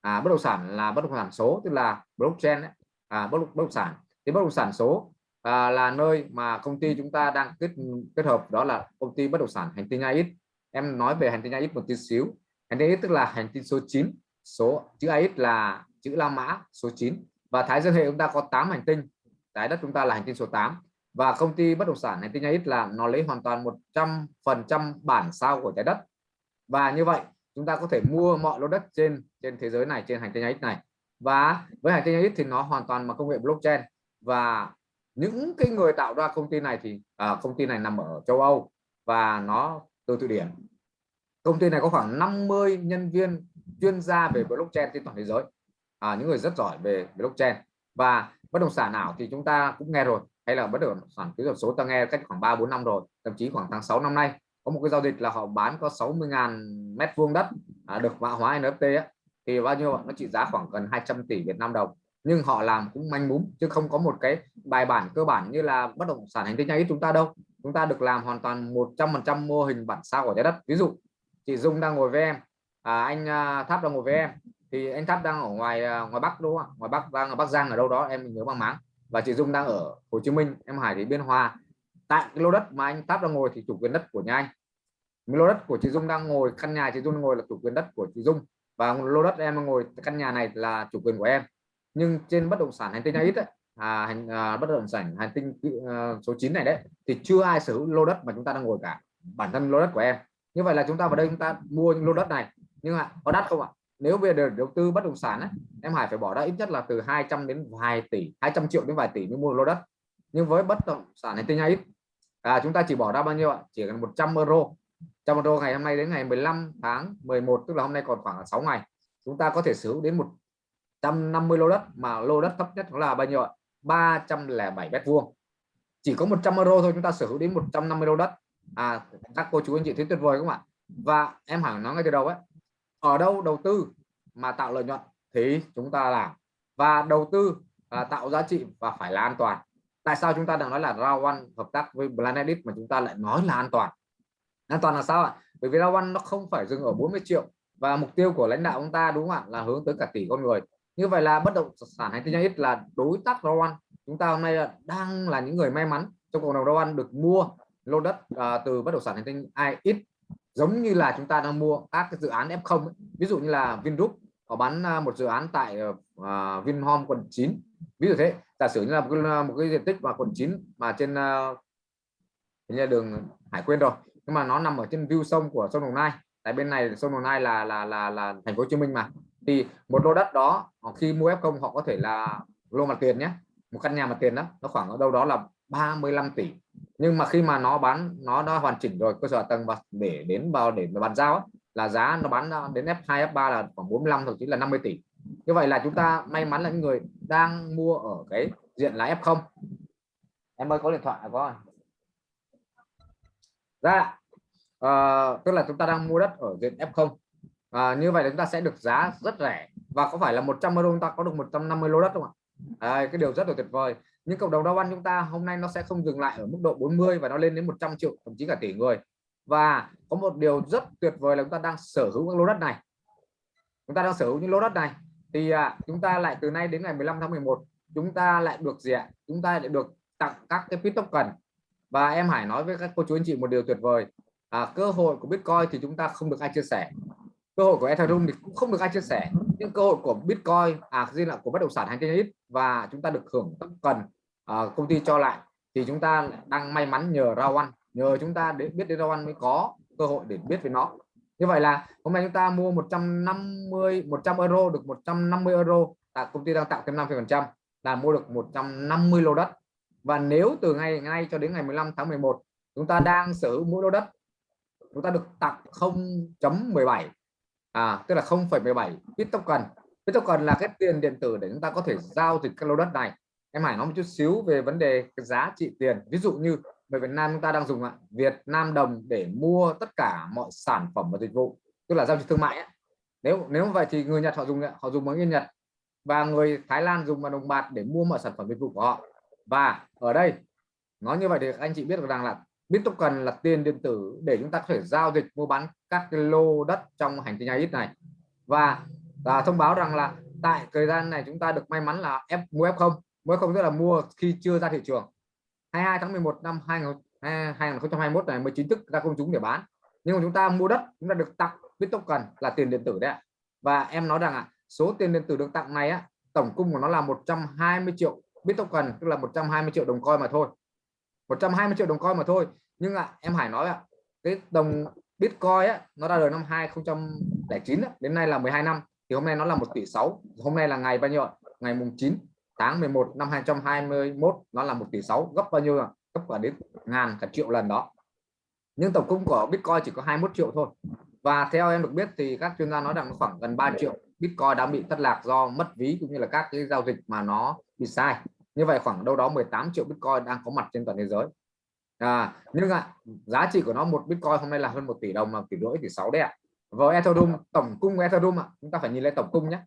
À, bất động sản là bất động sản số tức là blockchain ấy. À, bất, bất động sản. Thì bất động sản số à, là nơi mà công ty chúng ta đang kết kết hợp đó là công ty bất động sản hành tinh AX em nói về hành tinh AX một tí xíu. Hành tinh AX tức là hành tinh số 9 số chữ AX là chữ La Mã số 9 và Thái Dương hệ chúng ta có 8 hành tinh. Trái đất chúng ta là hành tinh số 8 và công ty bất động sản hành tinh AX là nó lấy hoàn toàn 100 phần trăm bản sao của trái đất. Và như vậy chúng ta có thể mua mọi lô đất trên trên thế giới này trên hành tinh AX này. Và với hành tinh AX thì nó hoàn toàn bằng công nghệ blockchain. Và những cái người tạo ra công ty này thì à, công ty này nằm ở châu Âu và nó từ Thụy Điển. Công ty này có khoảng 50 nhân viên chuyên gia về blockchain trên toàn thế giới. À, những người rất giỏi về blockchain. Và bất động sản nào thì chúng ta cũng nghe rồi hay là bất động sản kỹ thuật số ta nghe cách khoảng 3 4 năm rồi thậm chí khoảng tháng 6 năm nay có một cái giao dịch là họ bán có 60.000 mét vuông đất à, được mã hóa NFT á, thì bao nhiêu nó trị giá khoảng gần 200 tỷ Việt Nam đồng. Nhưng họ làm cũng manh mún chứ không có một cái bài bản cơ bản như là bất động sản hành tinh nhanh chúng ta đâu. Chúng ta được làm hoàn toàn 100% mô hình bản sao của trái đất. Ví dụ chị Dung đang ngồi với em à, anh à, Tháp đang ngồi với em thì anh Tháp đang ở ngoài à, ngoài Bắc đúng không ngoài Bắc đang ở Bắc Giang ở đâu đó em nhớ bằng máng và chị Dung đang ở Hồ Chí Minh em Hải thì Biên Hòa. Tại cái lô đất mà anh táp đang ngồi thì chủ quyền đất của nhà anh. Lô đất của chị Dung đang ngồi căn nhà chị Dung ngồi là chủ quyền đất của chị Dung. Và lô đất em ngồi căn nhà này là chủ quyền của em. Nhưng trên bất động sản hành tinh ít ấy, à, hành à, bất động sản hành tinh à, số 9 này đấy thì chưa ai sở hữu lô đất mà chúng ta đang ngồi cả. Bản thân lô đất của em. Như vậy là chúng ta vào đây chúng ta mua những lô đất này. Nhưng mà có đắt không ạ? Nếu về đầu tư bất động sản ấy, em Hải phải bỏ ra ít nhất là từ 200 đến vài tỷ 200 triệu đến vài tỷ mới mua lô đất. Nhưng với bất động sản này tinh ít. À, chúng ta chỉ bỏ ra bao nhiêu ạ? Chỉ cần 100 euro. 100 euro ngày hôm nay đến ngày 15 tháng 11 tức là hôm nay còn khoảng 6 ngày chúng ta có thể sở hữu đến 150 lô đất mà lô đất thấp nhất là bao nhiêu ạ? 307 mét vuông. Chỉ có 100 euro thôi chúng ta sở hữu đến 150 lô đất. À các cô chú anh chị thấy tuyệt vời không ạ? Và em hẳn nói ngay từ đầu ấy ở đâu đầu tư mà tạo lợi nhuận thì chúng ta làm. Và đầu tư là tạo giá trị và phải là an toàn. Tại sao chúng ta đang nói là Rawan hợp tác với Planet mà chúng ta lại nói là an toàn? An toàn là sao ạ? Bởi vì Rawan nó không phải dừng ở 40 triệu và mục tiêu của lãnh đạo chúng ta đúng không ạ? Là hướng tới cả tỷ con người. Như vậy là bất động sản hay hành tinh ít là đối tác Rawan chúng ta hôm nay là đang là những người may mắn trong cộng đồng Rawan được mua lô đất uh, từ bất động sản hành tinh ít giống như là chúng ta đang mua các cái dự án F0 ví dụ như là Vingroup họ bán à, một dự án tại uh, Vinhome quận 9 ví dụ thế. Giả sử như là một cái, một cái diện tích mà quận 9 mà trên uh, đường Hải Quyên rồi. Nhưng mà nó nằm ở trên view sông của sông Đồng Nai. Tại bên này sông Đồng Nai là là là là thành phố Hồ Chí Minh mà. Thì một lô đất đó khi mua F0 họ có thể là lô mặt tiền nhé. Một căn nhà mặt tiền đó nó khoảng ở đâu đó là 35 tỷ nhưng mà khi mà nó bán nó đã hoàn chỉnh rồi cơ sở tầng và để đến vào để bàn giao ấy, là giá nó bán đến F2 F3 là khoảng 45 thậm chí là 50 tỷ. Như vậy là chúng ta may mắn là những người đang mua ở cái diện là F0 em ơi có điện thoại có có ra à, tức là chúng ta đang mua đất ở diện F0 à, như vậy là chúng ta sẽ được giá rất rẻ. Và có phải là 100 euro chúng ta có được 150 lô đất không ạ? À, cái điều rất là tuyệt vời nhưng cộng đồng đa văn chúng ta hôm nay nó sẽ không dừng lại ở mức độ 40 và nó lên đến 100 triệu thậm chí cả tỷ người. Và có một điều rất tuyệt vời là chúng ta đang sở hữu các lô đất này. Chúng ta đang sở hữu những lô đất này. Thì à, chúng ta lại từ nay đến ngày 15 tháng 11 chúng ta lại được gì ạ? Chúng ta lại được tặng các cái bit token. Và em Hải nói với các cô chú anh chị một điều tuyệt vời. À, cơ hội của Bitcoin thì chúng ta không được ai chia sẻ. Cơ hội của Ethereum thì cũng không được ai chia sẻ. Nhưng cơ hội của Bitcoin à riêng là của bất động sản hay trên ít và chúng ta được hưởng cần à, công ty cho lại thì chúng ta đang may mắn nhờ rau ăn nhờ chúng ta để biết đến rau ăn mới có cơ hội để biết về nó. Như vậy là hôm nay chúng ta mua 150 100 euro được 150 euro tại công ty đang tạo thêm 5 phần trăm là mua được 150 lô đất. Và nếu từ ngày nay cho đến ngày 15 tháng 11 chúng ta đang sở hữu mỗi lô đất chúng ta được tặng 0.17 à tức là 0,17 bit token. Bit token là cái tiền điện tử để chúng ta có thể giao dịch các lô đất này em Hải nói một chút xíu về vấn đề cái giá trị tiền. Ví dụ như người Việt Nam chúng ta đang dùng ạ, Việt Nam đồng để mua tất cả mọi sản phẩm và dịch vụ, tức là giao dịch thương mại ấy. nếu nếu vậy thì người Nhật họ dùng họ dùng bằng yên Nhật. Và người Thái Lan dùng bằng đồng bạc để mua mọi sản phẩm dịch vụ của họ. Và ở đây nói như vậy thì anh chị biết được rằng là Bitcoin là tiền điện tử để chúng ta có thể giao dịch, mua bán các cái lô đất trong hành tinh ít này. Và và thông báo rằng là tại thời gian này chúng ta được may mắn là F, mua F0 mới không tức là mua khi chưa ra thị trường. 22 tháng 11 năm 2021 à, này mới chính thức ra công chúng để bán. Nhưng mà chúng ta mua đất chúng ta được tặng Bittoken là tiền điện tử đấy và em nói rằng ạ, số tiền điện tử được tặng này á, tổng cung của nó là 120 triệu Bittoken tức là 120 triệu đồng coin mà thôi. 120 triệu đồng coin mà thôi. Nhưng ạ em Hải nói ạ cái đồng Bitcoin á, nó ra đời năm 2009 á, đến nay là 12 năm thì hôm nay nó là một tỷ sáu. hôm nay là ngày bao nhiêu ngày mùng 9 tháng 11 năm 2021 nó là một tỷ 6 gấp bao nhiêu gấp cả đến ngàn cả triệu lần đó. Nhưng tổng cung của Bitcoin chỉ có 21 triệu thôi. Và theo em được biết thì các chuyên gia nói rằng khoảng gần 3 triệu. Bitcoin đã bị thất lạc do mất ví cũng như là các cái giao dịch mà nó bị sai. Như vậy khoảng đâu đó 18 triệu Bitcoin đang có mặt trên toàn thế giới. À, nhưng ạ à, giá trị của nó một Bitcoin hôm nay là hơn một tỷ đồng mà tỷ rưỡi tỷ sáu đấy ạ. À. với Ethereum tổng cung Ethereum ạ à, chúng ta phải nhìn lên tổng cung nhé.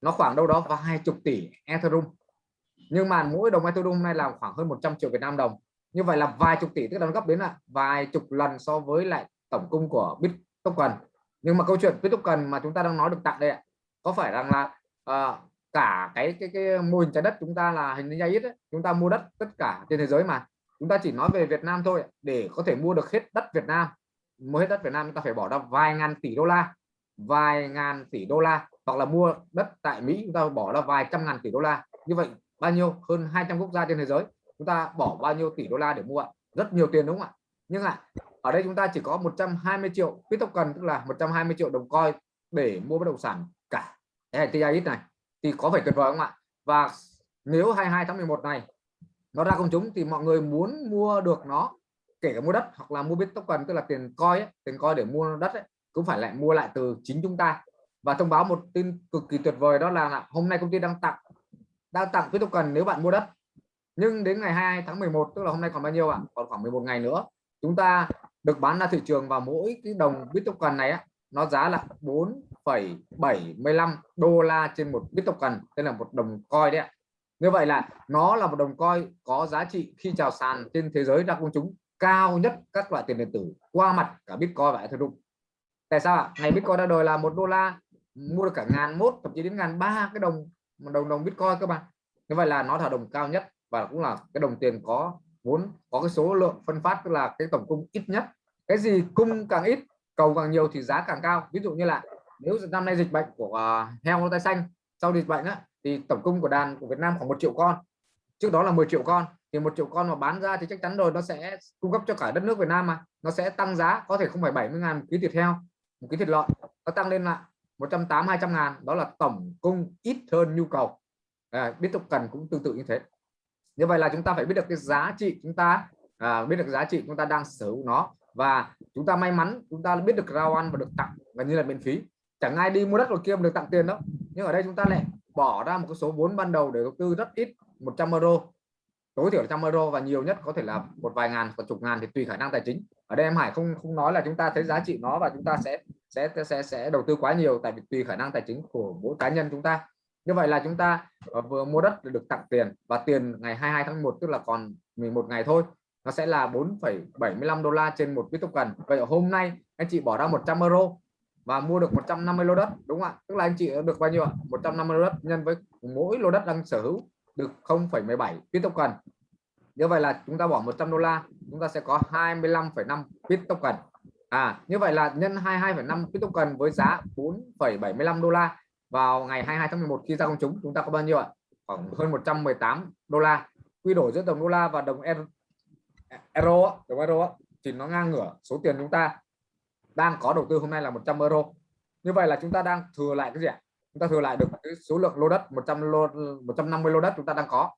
Nó khoảng đâu đó vài chục tỷ Ethereum nhưng mà mỗi đồng Ethereum hôm nay là khoảng hơn 100 triệu Việt Nam đồng. Như vậy là vài chục tỷ tức là nó gấp đến là vài chục lần so với lại tổng cung của Bitcoin nhưng mà câu chuyện Bitcoin mà chúng ta đang nói được tặng đây ạ có phải rằng là uh, cả cái cái cái mô hình trái đất chúng ta là hình như ít chúng ta mua đất tất cả trên thế giới mà. Chúng ta chỉ nói về Việt Nam thôi để có thể mua được hết đất Việt Nam. Mua hết đất Việt Nam chúng ta phải bỏ ra vài ngàn tỷ đô la vài ngàn tỷ đô la hoặc là mua đất tại Mỹ chúng ta bỏ ra vài trăm ngàn tỷ đô la. Như vậy bao nhiêu? Hơn 200 quốc gia trên thế giới. Chúng ta bỏ bao nhiêu tỷ đô la để mua rất nhiều tiền đúng không ạ? Nhưng ạ ở đây chúng ta chỉ có 120 triệu Bitcoin tức là 120 triệu đồng coi để mua bất động sản cả. Cái này thì có phải tuyệt vời không ạ? Và nếu 22 tháng 11 này nó ra công chúng thì mọi người muốn mua được nó kể cả mua đất hoặc là mua Bitcoin tức là tiền coi ấy, tiền coi để mua đất ấy, cũng phải lại mua lại từ chính chúng ta. Và thông báo một tin cực kỳ tuyệt vời đó là hôm nay công ty đang tặng đang tặng Bitcoin nếu bạn mua đất. Nhưng đến ngày 2 tháng 11 tức là hôm nay còn bao nhiêu ạ? Còn khoảng 11 ngày nữa. Chúng ta được bán ra thị trường và mỗi cái đồng Bitcoin này á, nó giá là 4,75 đô la trên một Bitcoin đây là một đồng coi đấy ạ. Như vậy là nó là một đồng coi có giá trị khi chào sàn trên thế giới ra công chúng cao nhất các loại tiền điện tử qua mặt cả Bitcoin và Ethereum. Tại sao ạ? Ngày Bitcoin ra đời là một đô la mua được cả ngàn mốt thậm chí đến ngàn ba cái đồng đồng đồng Bitcoin các bạn. Như vậy là nó là đồng cao nhất và cũng là cái đồng tiền có vốn có cái số lượng phân phát tức là cái tổng cung ít nhất. Cái gì cung càng ít cầu càng nhiều thì giá càng cao. Ví dụ như là nếu năm nay dịch bệnh của uh, heo tay xanh sau dịch bệnh á, thì tổng cung của đàn của Việt Nam khoảng một triệu con. Trước đó là 10 triệu con. Thì một triệu con mà bán ra thì chắc chắn rồi nó sẽ cung cấp cho cả đất nước Việt Nam mà. Nó sẽ tăng giá có thể không phải 70 ngàn một ký thịt heo một ký thịt lợn. Nó tăng lên là 180 200 ngàn đó là tổng cung ít hơn nhu cầu. À, biết tục cần cũng tương tự như thế. Như vậy là chúng ta phải biết được cái giá trị chúng ta à, biết được giá trị chúng ta đang sở hữu nó. Và chúng ta may mắn chúng ta biết được rao ăn và được tặng gần như là miễn phí. Chẳng ai đi mua đất rồi kia mà được tặng tiền đâu. Nhưng ở đây chúng ta lại bỏ ra một số vốn ban đầu để đầu tư rất ít 100 euro. Tối thiểu 100 euro và nhiều nhất có thể là một vài ngàn và chục ngàn thì tùy khả năng tài chính. Ở đây em Hải không không nói là chúng ta thấy giá trị nó và chúng ta sẽ sẽ sẽ sẽ đầu tư quá nhiều tại vì tùy khả năng tài chính của mỗi cá nhân chúng ta. Như vậy là chúng ta ờ, vừa mua đất được tặng tiền và tiền ngày 22 tháng 1 tức là còn 11 ngày thôi nó sẽ là 4,75 đô la trên một Bitcoin vậy hôm nay anh chị bỏ ra 100 euro và mua được 150 lô đất đúng không ạ? Tức là anh chị được bao nhiêu ạ? 150 lô đất nhân với mỗi lô đất đang sở hữu được 0,17 Bitcoin như vậy là chúng ta bỏ 100 đô la chúng ta sẽ có 25,5 Bitcoin à như vậy là nhân 22,5 Bitcoin với giá 4,75 đô la vào ngày 22 tháng 11 khi ra công chúng chúng ta có bao nhiêu ạ? Khoảng hơn 118 đô la. Quy đổi giữa đồng đô la và đồng euro đồng euro thì nó ngang ngửa số tiền chúng ta đang có đầu tư hôm nay là 100 euro. Như vậy là chúng ta đang thừa lại cái gì ạ? Chúng ta thừa lại được cái số lượng lô đất 100 lô 150 lô đất chúng ta đang có.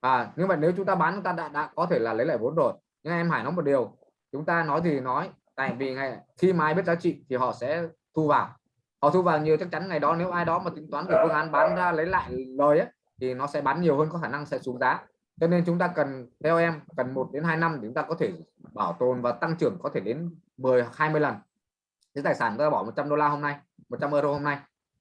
À nhưng mà nếu chúng ta bán chúng ta đã, đã có thể là lấy lại vốn rồi. Nhưng em Hải nói một điều chúng ta nói gì nói tại vì ngày khi mà ai biết giá trị thì họ sẽ thu vào. Họ thu vào nhiều chắc chắn ngày đó nếu ai đó mà tính toán được phương án bán ra lấy lại lời ấy, thì nó sẽ bán nhiều hơn có khả năng sẽ xuống giá. Cho nên chúng ta cần theo em cần 1 đến 2 năm chúng ta có thể bảo tồn và tăng trưởng có thể đến 10 20 lần. Cái tài sản ta bỏ 100 đô la hôm nay 100 euro hôm nay.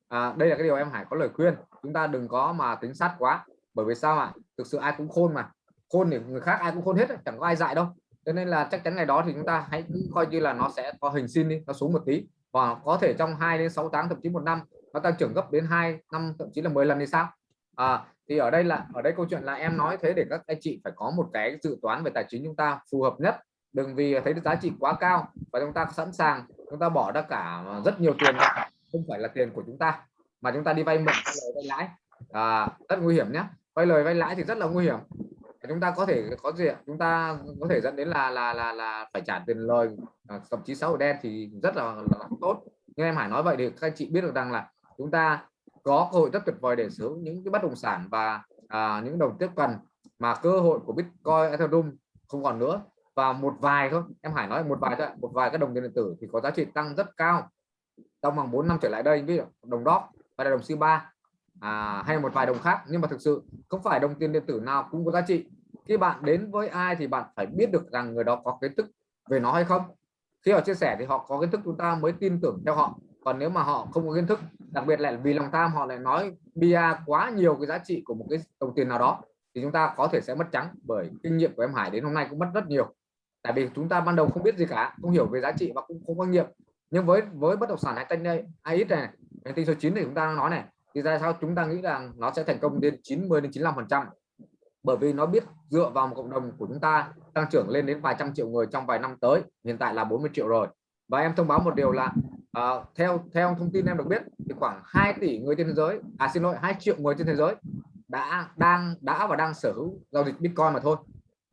À, đây là cái điều em Hải có lời khuyên. Chúng ta đừng có mà tính sát quá bởi vì sao ạ? Thực sự ai cũng khôn mà. Khôn thì người khác ai cũng khôn hết chẳng có ai dạy đâu cho nên là chắc chắn ngày đó thì chúng ta hãy cứ coi như là nó sẽ có hình sin đi nó xuống một tí. Và có thể trong 2 đến 6 tháng thậm chí một năm nó tăng trưởng gấp đến 2 năm thậm chí là 10 lần thì sao? À, thì ở đây là ở đây câu chuyện là em nói thế để các anh chị phải có một cái dự toán về tài chính chúng ta phù hợp nhất. Đừng vì thấy giá trị quá cao và chúng ta sẵn sàng chúng ta bỏ ra cả rất nhiều tiền không phải là tiền của chúng ta mà chúng ta đi vay mượn vay lãi. À, rất nguy hiểm nhé vay lời vay lãi thì rất là nguy hiểm chúng ta có thể có gì chúng ta có thể dẫn đến là là là là phải trả tiền lời à, thậm chí xã hội đen thì rất là, là tốt. Nhưng em Hải nói vậy thì các anh chị biết được rằng là chúng ta có cơ hội rất tuyệt vời để sở hữu những cái bất động sản và à, những đồng tiếp cần mà cơ hội của Bitcoin Ethereum không còn nữa. Và một vài thôi em Hải nói một vài thôi một vài các đồng tiền điện tử thì có giá trị tăng rất cao. Trong vòng 4 năm trở lại đây ví dụ đồng đóp và đồng c 3 à, hay một vài đồng khác. Nhưng mà thực sự không phải đồng tiền điện tử nào cũng có giá trị khi bạn đến với ai thì bạn phải biết được rằng người đó có kiến thức về nó hay không. Khi họ chia sẻ thì họ có kiến thức chúng ta mới tin tưởng theo họ. Còn nếu mà họ không có kiến thức, đặc biệt là vì lòng tham, họ lại nói bia quá nhiều cái giá trị của một cái đồng tiền nào đó, thì chúng ta có thể sẽ mất trắng bởi kinh nghiệm của em Hải đến hôm nay cũng mất rất nhiều. Tại vì chúng ta ban đầu không biết gì cả, không hiểu về giá trị và cũng không có nghiệm. Nhưng với với bất động sản hay tranh đây ai ít này hành tinh số 9 thì chúng ta nói này, thì ra sao chúng ta nghĩ rằng nó sẽ thành công đến 90 đến 95 phần trăm? Bởi vì nó biết dựa vào một cộng đồng của chúng ta tăng trưởng lên đến vài trăm triệu người trong vài năm tới hiện tại là 40 triệu rồi. Và em thông báo một điều là uh, theo theo thông tin em được biết thì khoảng 2 tỷ người trên thế giới à xin lỗi 2 triệu người trên thế giới đã đang đã và đang sở hữu giao dịch Bitcoin mà thôi.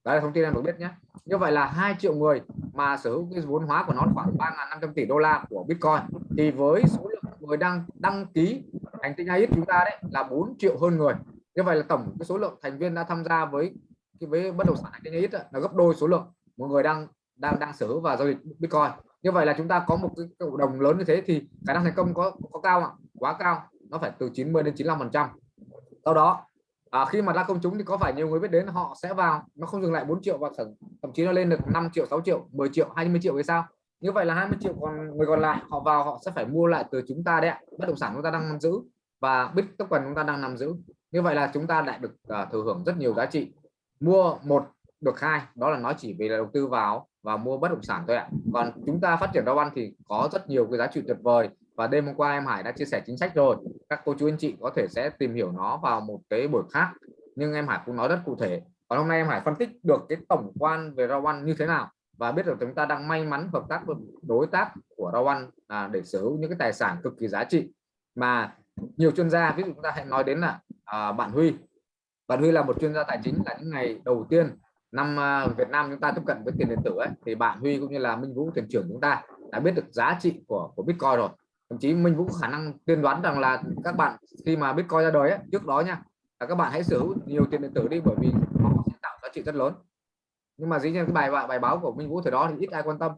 Đó là thông tin em được biết nhé. Như vậy là 2 triệu người mà sở hữu cái vốn hóa của nó khoảng 3.500 tỷ đô la của Bitcoin. Thì với số lượng người đang đăng ký hành tinh AIS chúng ta đấy là 4 triệu hơn người như vậy là tổng cái số lượng thành viên đã tham gia với cái với bất động sản hành tinh là gấp đôi số lượng một người đang đang đang sở hữu và giao dịch Bitcoin. Như vậy là chúng ta có một cái cộng đồng lớn như thế thì khả năng thành công có có cao ạ? Quá cao nó phải từ 90 đến 95 phần trăm. Sau đó à, khi mà ra công chúng thì có phải nhiều người biết đến họ sẽ vào nó không dừng lại 4 triệu và thậm chí nó lên được 5 triệu 6 triệu 10 triệu 20 triệu thì sao? Như vậy là 20 triệu còn người còn lại họ vào họ sẽ phải mua lại từ chúng ta đấy bất động sản chúng ta đang nắm giữ và bit token chúng ta đang nắm giữ như vậy là chúng ta lại được uh, thừa hưởng rất nhiều giá trị. Mua một được hai đó là nó chỉ về là đầu tư vào và mua bất động sản thôi ạ. Còn chúng ta phát triển rau ăn thì có rất nhiều cái giá trị tuyệt vời. Và đêm hôm qua em Hải đã chia sẻ chính sách rồi. Các cô chú anh chị có thể sẽ tìm hiểu nó vào một cái buổi khác. Nhưng em Hải cũng nói rất cụ thể. Còn hôm nay em Hải phân tích được cái tổng quan về rau ăn như thế nào và biết được chúng ta đang may mắn hợp tác với đối tác của rau ăn à, để sở hữu những cái tài sản cực kỳ giá trị. Mà nhiều chuyên gia ví dụ chúng ta hãy nói đến là à, bạn Huy. Bạn Huy là một chuyên gia tài chính là những ngày đầu tiên năm à, Việt Nam chúng ta tiếp cận với tiền điện tử ấy. Thì bạn Huy cũng như là Minh Vũ thuyền trưởng chúng ta đã biết được giá trị của của Bitcoin rồi. Thậm chí Minh Vũ có khả năng tiên đoán rằng là các bạn khi mà Bitcoin ra đời ấy, trước đó nha là các bạn hãy sở hữu nhiều tiền điện tử đi bởi vì nó sẽ tạo giá trị rất lớn. Nhưng mà dĩ nhiên cái bài bài báo của Minh Vũ thời đó thì ít ai quan tâm.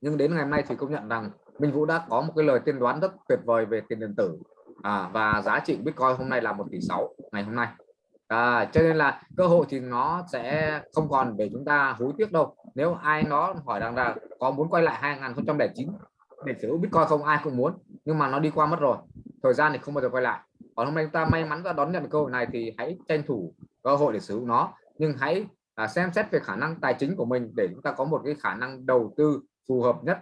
Nhưng đến ngày hôm nay thì công nhận rằng Minh Vũ đã có một cái lời tiên đoán rất tuyệt vời về tiền điện tử à, và giá trị Bitcoin hôm nay là một tỷ sáu ngày hôm nay. À, cho nên là cơ hội thì nó sẽ không còn để chúng ta hối tiếc đâu. Nếu ai nó hỏi rằng là có muốn quay lại 2009 để sở hữu Bitcoin không ai cũng muốn nhưng mà nó đi qua mất rồi. Thời gian thì không bao giờ quay lại. Còn hôm nay chúng ta may mắn ra đón nhận cơ hội này thì hãy tranh thủ cơ hội để sử dụng nó. Nhưng hãy à, xem xét về khả năng tài chính của mình để chúng ta có một cái khả năng đầu tư phù hợp nhất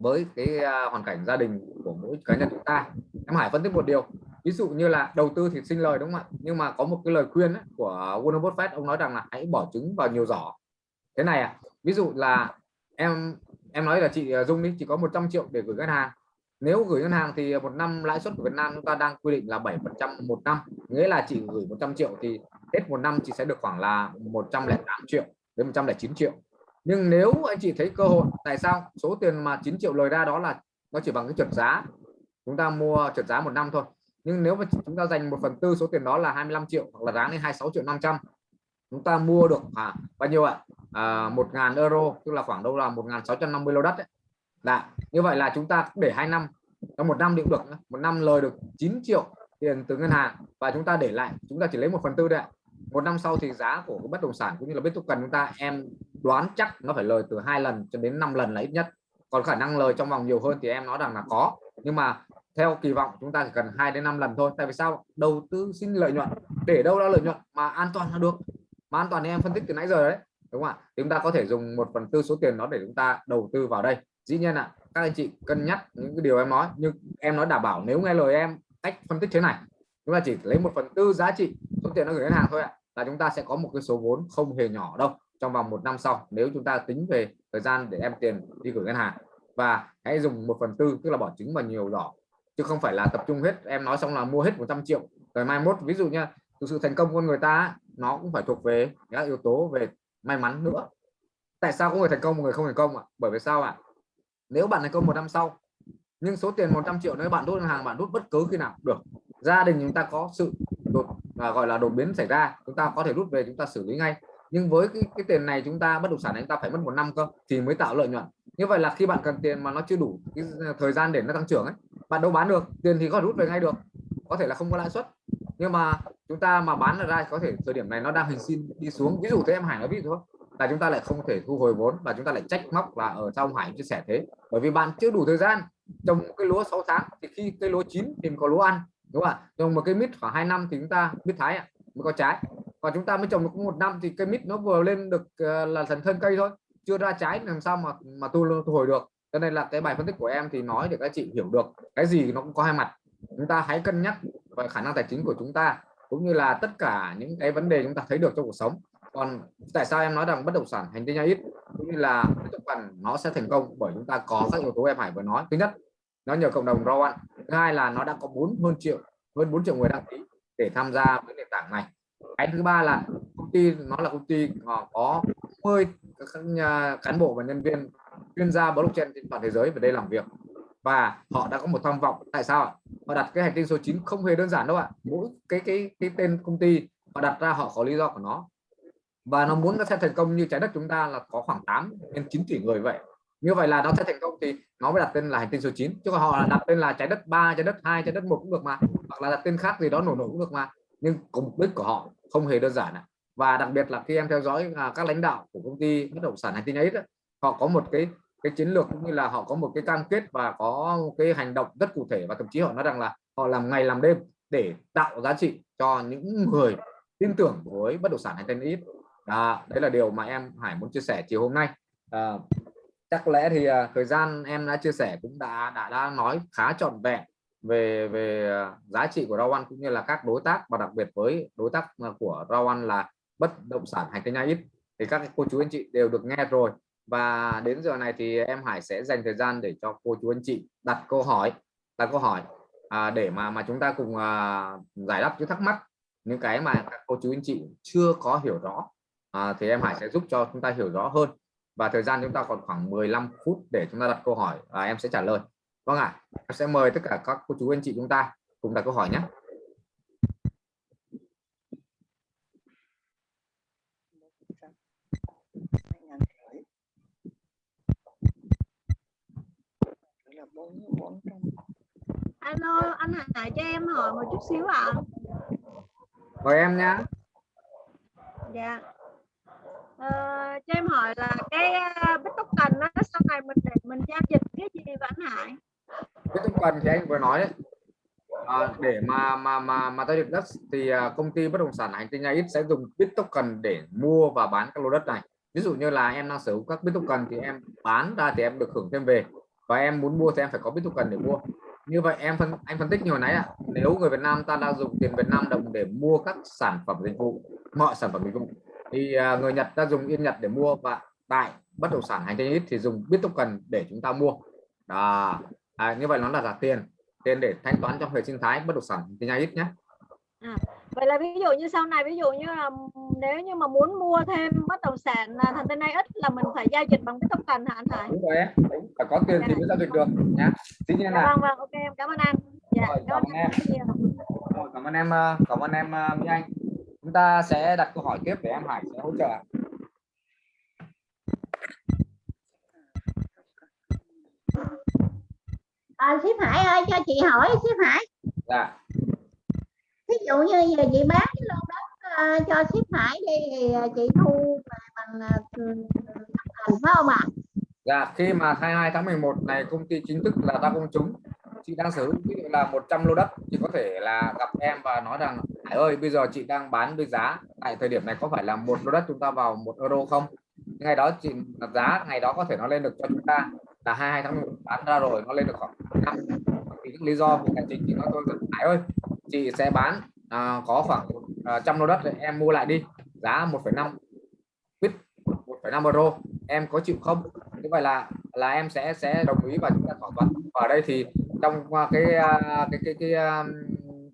với cái à, hoàn cảnh gia đình của mỗi cá nhân chúng ta. Em Hải phân tích một điều ví dụ như là đầu tư thì sinh lời đúng không ạ? Nhưng mà có một cái lời khuyên ấy, của Warren Buffett ông nói rằng là hãy bỏ trứng vào nhiều giỏ. Thế này à ví dụ là em em nói là chị à, Dung đi chỉ có 100 triệu để gửi ngân hàng. Nếu gửi ngân hàng thì một năm lãi suất của Việt Nam chúng ta đang quy định là 7 phần trăm một năm. Nghĩa là chị gửi 100 triệu thì hết một năm chị sẽ được khoảng là 108 triệu đến 109 triệu nhưng nếu anh chị thấy cơ hội tại sao số tiền mà 9 triệu lời ra đó là nó chỉ bằng cái trượt giá chúng ta mua trượt giá một năm thôi nhưng nếu mà chúng ta dành một phần tư số tiền đó là 25 triệu hoặc là giá lên 26 triệu 500 chúng ta mua được à, bao nhiêu ạ à, 1.000 euro tức là khoảng đâu là 1.650 lô đất đấy. Đã. Dạ, như vậy là chúng ta để hai năm trong một năm cũng được một năm lời được 9 triệu tiền từ ngân hàng và chúng ta để lại chúng ta chỉ lấy một phần tư đấy ạ một năm sau thì giá của bất động sản cũng như là biết cần chúng ta, em đoán chắc nó phải lời từ hai lần cho đến 5 lần là ít nhất. Còn khả năng lời trong vòng nhiều hơn thì em nói rằng là có. Nhưng mà theo kỳ vọng chúng ta chỉ cần 2 đến 5 lần thôi. Tại vì sao? Đầu tư xin lợi nhuận. Để đâu ra lợi nhuận mà an toàn là được. Mà an toàn thì em phân tích từ nãy giờ đấy. Đúng không ạ? Chúng ta có thể dùng một phần tư số tiền đó để chúng ta đầu tư vào đây. Dĩ nhiên là các anh chị cân nhắc những cái điều em nói. Nhưng em nói đảm bảo nếu nghe lời em, cách phân tích thế này chúng ta chỉ lấy một phần tư giá trị số tiền nó gửi ngân hàng thôi ạ, là chúng ta sẽ có một cái số vốn không hề nhỏ đâu trong vòng một năm sau, nếu chúng ta tính về thời gian để em tiền đi gửi ngân hàng. Và hãy dùng một phần tư, tức là bỏ trứng vào nhiều giỏ chứ không phải là tập trung hết, em nói xong là mua hết 100 triệu. Rồi mai mốt, ví dụ nha thực sự thành công con người ta nó cũng phải thuộc về các yếu tố về may mắn nữa. Tại sao có người thành công, một người không thành công ạ? Bởi vì sao ạ? Nếu bạn thành công một năm sau, nhưng số tiền 100 triệu nếu bạn rút ngân hàng, bạn rút bất cứ khi nào được gia đình chúng ta có sự đột à, gọi là đột biến xảy ra chúng ta có thể rút về chúng ta xử lý ngay. Nhưng với cái, cái tiền này chúng ta bất động sản này chúng ta phải mất một năm cơ thì mới tạo lợi nhuận. Như vậy là khi bạn cần tiền mà nó chưa đủ cái à, thời gian để nó tăng trưởng ấy bạn đâu bán được tiền thì có rút về ngay được có thể là không có lãi suất. Nhưng mà chúng ta mà bán ra có thể thời điểm này nó đang hình xin đi xuống ví dụ thế em Hải nói ví dụ thôi là chúng ta lại không thể thu hồi vốn và chúng ta lại trách móc là ở trong Hải chia sẻ thế. Bởi vì bạn chưa đủ thời gian trồng cái lúa 6 tháng thì khi cây lúa chín thì có lúa ăn đúng không ạ? Trồng một cây mít khoảng 2 năm thì chúng ta mít thái ạ mới có trái. Còn chúng ta mới trồng được một năm thì cây mít nó vừa lên được ờ, là thành thân cây thôi chưa ra trái làm sao mà mà thu, thu hồi được. Cho nên là cái bài phân tích của em thì nói để các chị hiểu được cái gì nó cũng có hai mặt. Chúng ta hãy cân nhắc về khả năng tài chính của chúng ta cũng như là tất cả những cái vấn đề chúng ta thấy được trong cuộc sống. Còn tại sao em nói rằng bất động sản hành tinh ít cũng như là bất phần nó sẽ thành công? Bởi chúng ta có các yếu tố em Hải vừa nói. Thứ nhất nó nhờ cộng đồng Rowan thứ hai là nó đã có bốn, hơn triệu, hơn 4 triệu người đăng ký để tham gia với nền tảng này. Cái thứ ba là công ty, nó là công ty họ có 10 à, cán bộ và nhân viên chuyên gia blockchain trên toàn thế giới về đây làm việc. Và họ đã có một tham vọng. Tại sao họ đặt cái hành tinh số 9 không hề đơn giản đâu ạ. Mỗi cái cái cái tên công ty, họ đặt ra họ có lý do của nó. Và nó muốn nó sẽ thành công như trái đất chúng ta là có khoảng 8 đến 9 tỷ người vậy như vậy là nó sẽ thành công thì nó mới đặt tên là hành tinh số 9 chứ còn họ đặt tên là trái đất 3 trái đất 2 trái đất một cũng được mà hoặc là đặt tên khác gì đó nổi nổ cũng được mà. Nhưng cùng mục đích của họ không hề đơn giản và đặc biệt là khi em theo dõi à, các lãnh đạo của công ty bất động sản hành tinh ấy đó, họ có một cái cái chiến lược cũng như là họ có một cái cam kết và có một cái hành động rất cụ thể. Và thậm chí họ nói rằng là họ làm ngày làm đêm để tạo giá trị cho những người tin tưởng với bất động sản hành tinh ít à, đấy là điều mà em Hải muốn chia sẻ chiều hôm nay. À, chắc lẽ thì uh, thời gian em đã chia sẻ cũng đã đã đã nói khá trọn vẹn về về à, giá trị của Rawan cũng như là các đối tác và đặc biệt với đối tác của của Rawan là bất động sản hành tinh ít thì các cô chú anh chị đều được nghe rồi. Và đến giờ này thì em Hải sẽ dành thời gian để cho cô chú anh chị đặt câu hỏi đặt câu hỏi à, để mà mà chúng ta cùng à, giải đáp những thắc mắc. Những cái mà các cô chú anh chị chưa có hiểu rõ à, thì em Hải sẽ giúp cho chúng ta hiểu rõ hơn và thời gian chúng ta còn khoảng 15 phút để chúng ta đặt câu hỏi và em sẽ trả lời. Vâng ạ à, em sẽ mời tất cả các cô chú anh chị chúng ta cùng đặt câu hỏi nhé. Alo anh Hải cho em hỏi một chút xíu ạ. À. mời em nhá dạ ờ, cho em hỏi là cái uh, bitcoin nó sau này mình để mình giao dịch cái gì và anh Hải? Bitcoin thì anh vừa nói đấy. À, để mà mà mà mà giao dịch đất thì ờ, công ty bất động sản hành tinh ít sẽ dùng bitcoin để mua và bán các lô đất này. Ví dụ như là em đang sở hữu các bitcoin thì em bán ra thì em được hưởng thêm về. Và em muốn mua thì em phải có bitcoin để mua. Như vậy em phân anh phân tích như hồi nãy ạ. À, nếu người Việt Nam ta đang dùng tiền Việt Nam đồng để mua các sản phẩm dịch vụ mọi sản phẩm dịch vụ thì à, người Nhật ta dùng yên Nhật để mua và tại bất động sản hành tinh ít thì dùng Bittoken để chúng ta mua. Đó. À, như vậy nó là giả tiền. Tiền để thanh toán trong hệ sinh thái bất động sản tinh ít nhé. À, vậy là ví dụ như sau này ví dụ như là nếu như mà muốn mua thêm bất động sản thành tên này ít là mình phải giao dịch bằng Bitcoin hả anh Hải? Đúng rồi đúng phải có tiền thì mới giao dịch được nhá. Tuy nhiên là vâng vâng ok em cảm ơn anh. Dạ, rồi, cảm, ơn em. rồi, cảm ơn em ờ, cảm ơn em Mỹ Anh chúng ta sẽ đặt câu hỏi tiếp để em Hải sẽ hỗ trợ. À, ship Hải ơi cho chị hỏi ship Hải. Dạ. Ví dụ như giờ chị bán cái lô đất uh, cho ship Hải đi thì chị thu bằng uh, thành phải không ạ? Dạ khi mà 22 tháng 11 này công ty chính thức là ra công chúng chị đang sở hữu ví dụ là 100 lô đất chị có thể là gặp em và nói rằng Hải ơi bây giờ chị đang bán với giá tại thời điểm này có phải là một lô đất chúng ta vào một euro không? Ngày đó chị đặt giá ngày đó có thể nó lên được cho chúng ta là 22 tháng 1 bán ra rồi nó lên được khoảng 5 thì những lý do của tài chính thì nó tôi Hải ơi chị sẽ bán à, có khoảng à, trăm lô đất thì em mua lại đi. Giá 1,5 bit 1,5 euro. Em có chịu không? Như vậy là là em sẽ sẽ đồng ý và chúng ta thỏa thuận. Ở đây thì trong à, à, cái cái cái cái, cái um,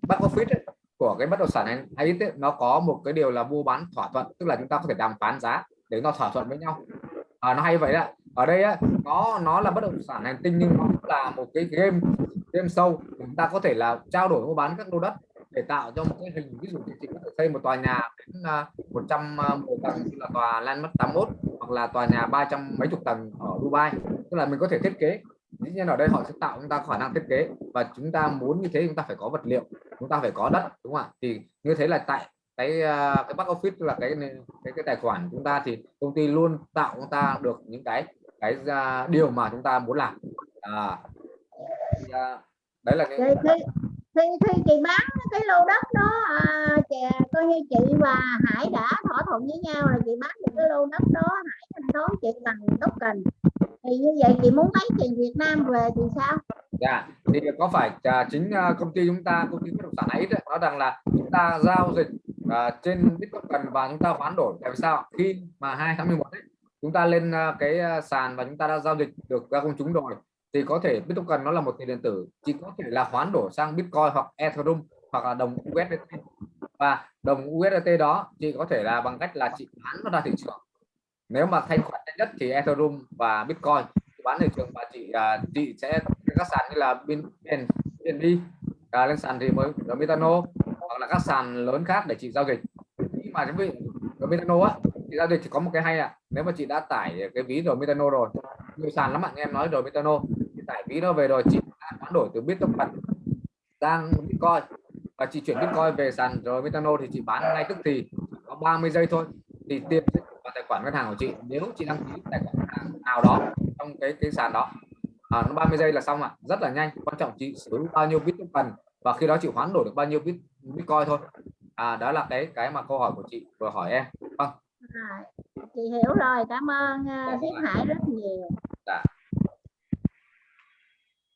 back office ấy, của cái bất động sản hay ấy, nó có một cái điều là mua bán thỏa thuận tức là chúng ta có thể đàm phán giá để nó thỏa thuận với nhau. À, nó hay vậy đó ở đây á, nó nó là bất động sản hành tinh nhưng nó là một cái game game sâu chúng ta có thể là trao đổi mua bán các lô đất để tạo cho một cái hình ví dụ như chị có thể xây một tòa nhà đến à, 110 à, tầng như là tòa Landmark 81 hoặc là tòa nhà ba trăm mấy chục tầng ở Dubai. Tức là mình có thể thiết kế. Dĩ nhiên ở đây họ sẽ tạo chúng ta khả năng thiết kế và chúng ta muốn như thế chúng ta phải có vật liệu chúng ta phải có đất đúng không ạ? Thì như thế là tại cái ờ, cái back office là cái cái cái tài khoản chúng ta thì công ty luôn tạo chúng ta được những cái cái uh, điều mà chúng ta muốn làm. À, thì, uh, đấy là cái... thì, thì, thì, thì chị bán cái lô đất đó à, chị, coi như chị và Hải đã thỏa thuận với nhau là chị bán được cái lô đất đó Hải thanh toán chị bằng token thì như vậy chị muốn lấy tiền Việt Nam về thì sao? Dạ, thì có phải uh, chính uh, công ty chúng ta công ty bất động sản ấy đấy, nói rằng là chúng ta giao dịch uh, trên Bitcoin và chúng ta hoán đổi. Tại vì sao? Khi mà 2 tháng 11 ấy, chúng ta lên uh, cái uh, sàn và chúng ta đã giao dịch được ra công chúng rồi thì có thể Bitcoin nó là một tiền điện tử chỉ có thể là hoán đổi sang Bitcoin hoặc Ethereum hoặc là đồng USDT và đồng USDT đó chị có thể là bằng cách là chị bán nó ra thị trường nếu mà thanh khoản nhất thì Ethereum và Bitcoin. Bán thị trường và chị uh, chị sẽ các sàn như là bên BNB uh, à, lên sàn thì mới ở Metano hoặc là các sàn lớn khác để chị giao dịch. Nhưng mà cái vị ở Metano á chị giao dịch thì có một cái hay à nếu mà chị đã tải cái ví rồi Metano rồi nhiều sàn lắm bạn em nói rồi Metano. Chị tải ví nó về rồi chị hoán đổi từ Bitcoin sang Bitcoin. Và chị chuyển Bitcoin về sàn rồi Metano thì chị bán ngay tức thì có 30 giây thôi. Thì tiền khoản ngân hàng của chị nếu chị đăng ký tài khoản hàng nào đó trong cái cái sàn đó. À, nó 30 giây là xong ạ. À. rất là nhanh. Quan trọng chị sử dụng bao nhiêu bitcoin và khi đó chị hoán đổi được bao nhiêu bit bitcoin thôi. À đó là cái cái mà câu hỏi của chị vừa hỏi em. Vâng. À, chị hiểu rồi. Cảm ơn uh, Hải rất nhiều. Dạ.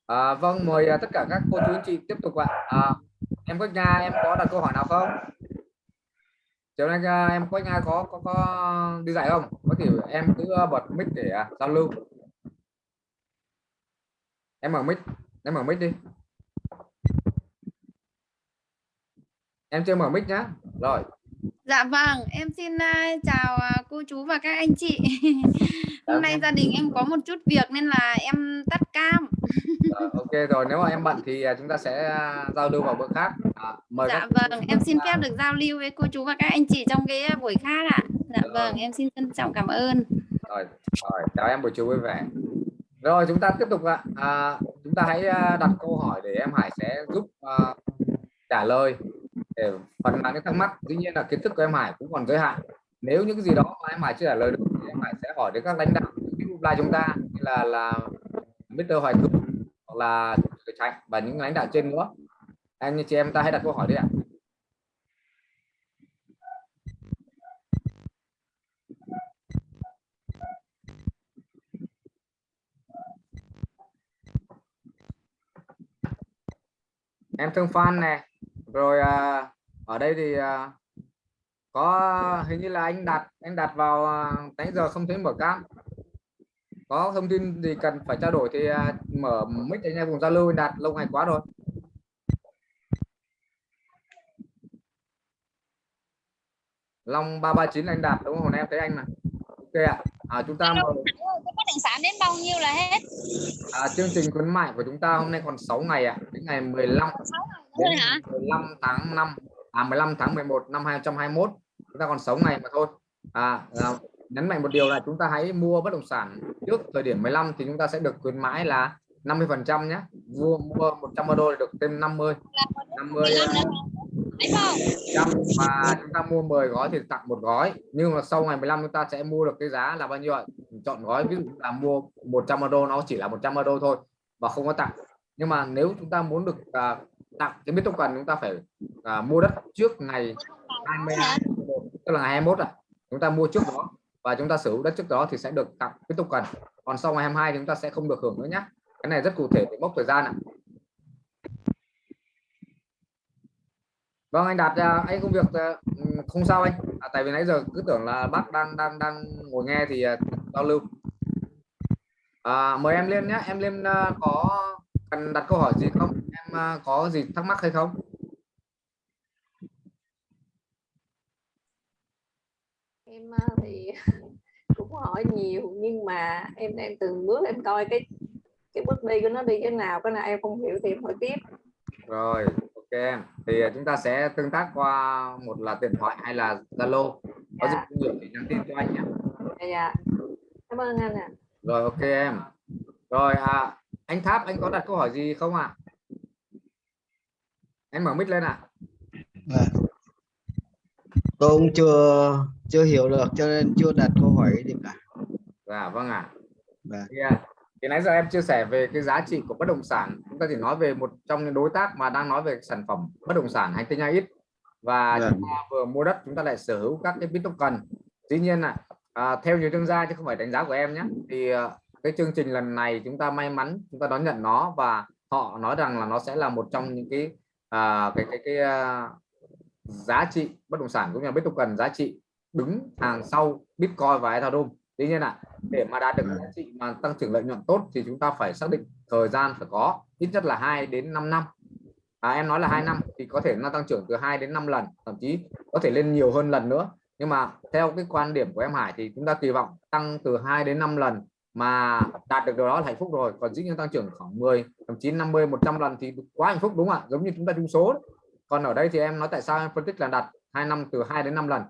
à, vâng mời uh, tất cả các cô chú anh chị tiếp tục ạ. À, em có nhà em có đặt câu hỏi nào không chiều nay à, em có nhà có có có đi dạy không? Có thể em cứ bật mic để à, giao lưu. Em mở mic, em mở mic đi. Em chưa mở mic nhá. Rồi. Dạ vâng, em xin uh, chào uh, cô chú và các anh chị. Hôm nay gia đình em có một chút việc nên là em tắt cam. Rồi, ok rồi, nếu mà em bận thì uh, chúng ta sẽ uh, giao lưu vào bữa khác. À, mời dạ vâng, em xin phép được giao lưu với cô chú và các anh chị trong cái buổi khác ạ. Dạ rồi. vâng, em xin trân trọng cảm ơn. Rồi, rồi chào em buổi chiều vui vẻ. Rồi chúng ta tiếp tục ạ. À, chúng ta hãy đặt câu hỏi để em Hải sẽ giúp uh, trả lời để phần nào những thắc mắc. Dĩ nhiên là kiến thức của em Hải cũng còn giới hạn. Nếu những cái gì đó mà em Hải chưa trả lời được thì em Hải sẽ hỏi đến các lãnh đạo là chúng ta như là là Mr. Hoài cường hoặc là Trạch và những lãnh đạo trên nữa. Anh như chị em ta hãy đặt câu hỏi đi ạ. Em thương fan này rồi à, ở đây thì à, có hình như là anh đặt anh đặt vào à, đánh giờ không thấy mở cam. Có thông tin gì cần phải trao đổi thì à, mở mic anh em cùng giao lưu anh đặt lâu ngày quá rồi. Long 339 anh đạt đúng không? Em thấy anh mà ok ạ. À, chúng ta mời bất động sản đến bao nhiêu là hết? À, chương trình khuyến mại của chúng ta hôm nay còn 6 ngày ạ. À, đến ngày 15 đến hả? 15 tháng 5 à 15 tháng 11 năm 2021 chúng ta còn 6 ngày mà thôi. À, à nhấn mạnh một điều là chúng ta hãy mua bất động sản trước thời điểm 15 thì chúng ta sẽ được khuyến mãi là 50 phần trăm nhé. Mua mua 100 đô được thêm 50 50 trăm mà chúng ta mua 10 gói thì tặng một gói. Nhưng mà sau ngày 15 chúng ta sẽ mua được cái giá là bao nhiêu ạ? Chọn gói ví dụ là mua 100 đô nó chỉ là 100 đô thôi và không có tặng. Nhưng mà nếu chúng ta muốn được à, tặng cái biết token chúng ta phải à, mua đất trước ngày 22 tức là ngày 21 à chúng ta mua trước đó và chúng ta sử dụng đất trước đó thì sẽ được tặng biết token. Còn sau ngày 22 thì chúng ta sẽ không được hưởng nữa nhé cái này rất cụ thể về mốc thời gian ạ. Vâng anh đạt à, anh công việc à, không sao anh. À, tại vì nãy giờ cứ tưởng là bác đang đang đang ngồi nghe thì à, giao lưu. À, mời em lên nhé em lên có cần đặt câu hỏi gì không? Em có gì thắc mắc hay không? Em thì cũng hỏi nhiều nhưng mà em đang từng bước em coi cái cái bước đi của nó đi cái nào. Cái nào em không hiểu thì em hỏi tiếp. Rồi ok em thì à, chúng ta sẽ tương tác qua một là điện thoại hay là zalo có Dạ. cũng nhiều thì nhắn tin cho anh nhé dạ dạ cảm ơn anh ạ rồi ok em rồi à, anh Tháp anh có đặt câu hỏi gì không ạ anh mở mic lên ạ Vâng. Tôi cũng chưa chưa hiểu được cho nên chưa đặt câu hỏi gì cả. dạ vâng ạ Vâng. thì, à, thì nãy giờ em chia sẻ về cái giá trị của bất động sản. Chúng ta chỉ nói về một trong những đối tác mà đang nói về sản phẩm bất động sản hành tinh ít và Vâng. chúng ta vừa mua đất chúng ta lại sở hữu các cái bitcoin. Dĩ nhiên là à, theo nhiều chuyên gia chứ không phải đánh giá của em nhé thì à, cái chương trình lần này chúng ta may mắn chúng ta đón nhận nó và họ nói rằng là nó sẽ là một trong những cái à, cái cái cái à, giá trị bất động sản cũng như là bitcoin giá trị đứng hàng sau bitcoin và ethereum. Tuy nhiên là để mà đạt được Vâng. giá trị mà tăng trưởng lợi nhuận tốt thì chúng ta phải xác định thời gian phải có ít nhất là 2 đến 5 năm. À, em nói là hai năm thì có thể nó tăng trưởng từ 2 đến 5 lần thậm chí có thể lên nhiều hơn lần nữa. Nhưng mà theo cái quan điểm của em Hải thì chúng ta kỳ vọng tăng từ 2 đến 5 lần mà đạt được điều đó là hạnh phúc rồi. Còn dĩ nhiên tăng trưởng khoảng 10 thậm chí 50 100 lần thì quá hạnh phúc đúng không ạ? Giống như chúng ta chung số đấy. còn ở đây thì em nói tại sao em phân tích là đạt hai năm từ 2 đến 5 lần?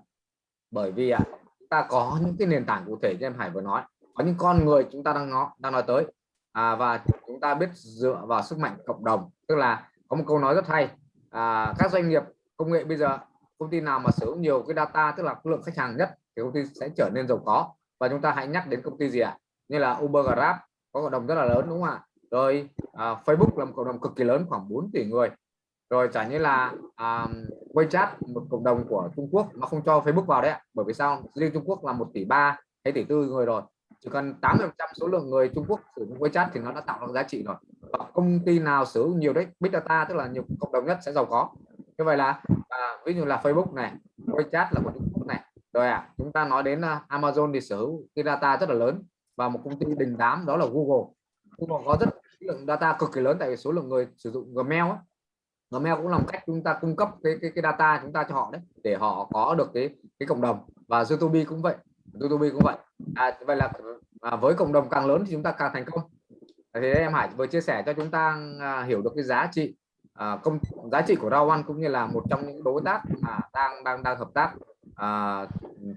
Bởi vì ạ chúng ta có những cái nền tảng cụ thể như em Hải vừa nói có những con người chúng ta đang nói đang nói tới. À, và chúng ta biết dựa vào sức mạnh cộng đồng. Tức là có một câu nói rất hay à, các doanh nghiệp công nghệ bây giờ công ty nào mà sở hữu nhiều cái data tức là lượng khách hàng nhất thì công ty sẽ trở nên giàu có. Và chúng ta hãy nhắc đến công ty gì ạ? Như là Uber Grab có cộng đồng rất là lớn đúng không ạ? Rồi à, Facebook là một cộng đồng cực kỳ lớn khoảng 4 tỷ người rồi chẳng như là um, WeChat một cộng đồng của Trung Quốc mà không cho Facebook vào đấy bởi vì sao? Riêng Trung Quốc là một tỷ ba hay tỷ tư người rồi. Chỉ cần 80 số lượng người Trung Quốc sử dụng WeChat thì nó đã tạo ra giá trị rồi. Và công ty nào sử dụng nhiều đấy? Big Data tức là nhiều cộng đồng nhất sẽ giàu có. Như vậy là à, ví dụ là Facebook này WeChat là của Trung Quốc này. Rồi à chúng ta nói đến uh, Amazon thì sở hữu cái data rất là lớn và một công ty đình đám đó là Google. Google có rất lượng data cực kỳ lớn tại vì số lượng người sử dụng Gmail ấy. Gmail cũng là một cách chúng ta cung cấp cái cái, cái data chúng ta cho họ đấy để họ có được cái cái cộng đồng. Và YouTube cũng vậy YouTube cũng vậy. À, vậy là à, với cộng đồng càng lớn thì chúng ta càng thành công. Thì em Hải vừa chia sẻ cho chúng ta à, hiểu được cái giá trị à, công giá trị của Rao One cũng như là một trong những đối tác mà đang đang đang hợp tác à,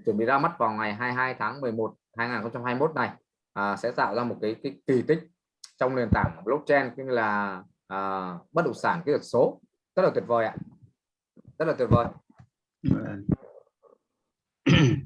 chuẩn bị ra mắt vào ngày 22 tháng 11 2021 này. À, sẽ tạo ra một cái, cái kỳ tích trong nền tảng blockchain cũng như là à, bất động sản kỹ thuật số rất là tuyệt vời ạ à. rất là tuyệt vời vâng.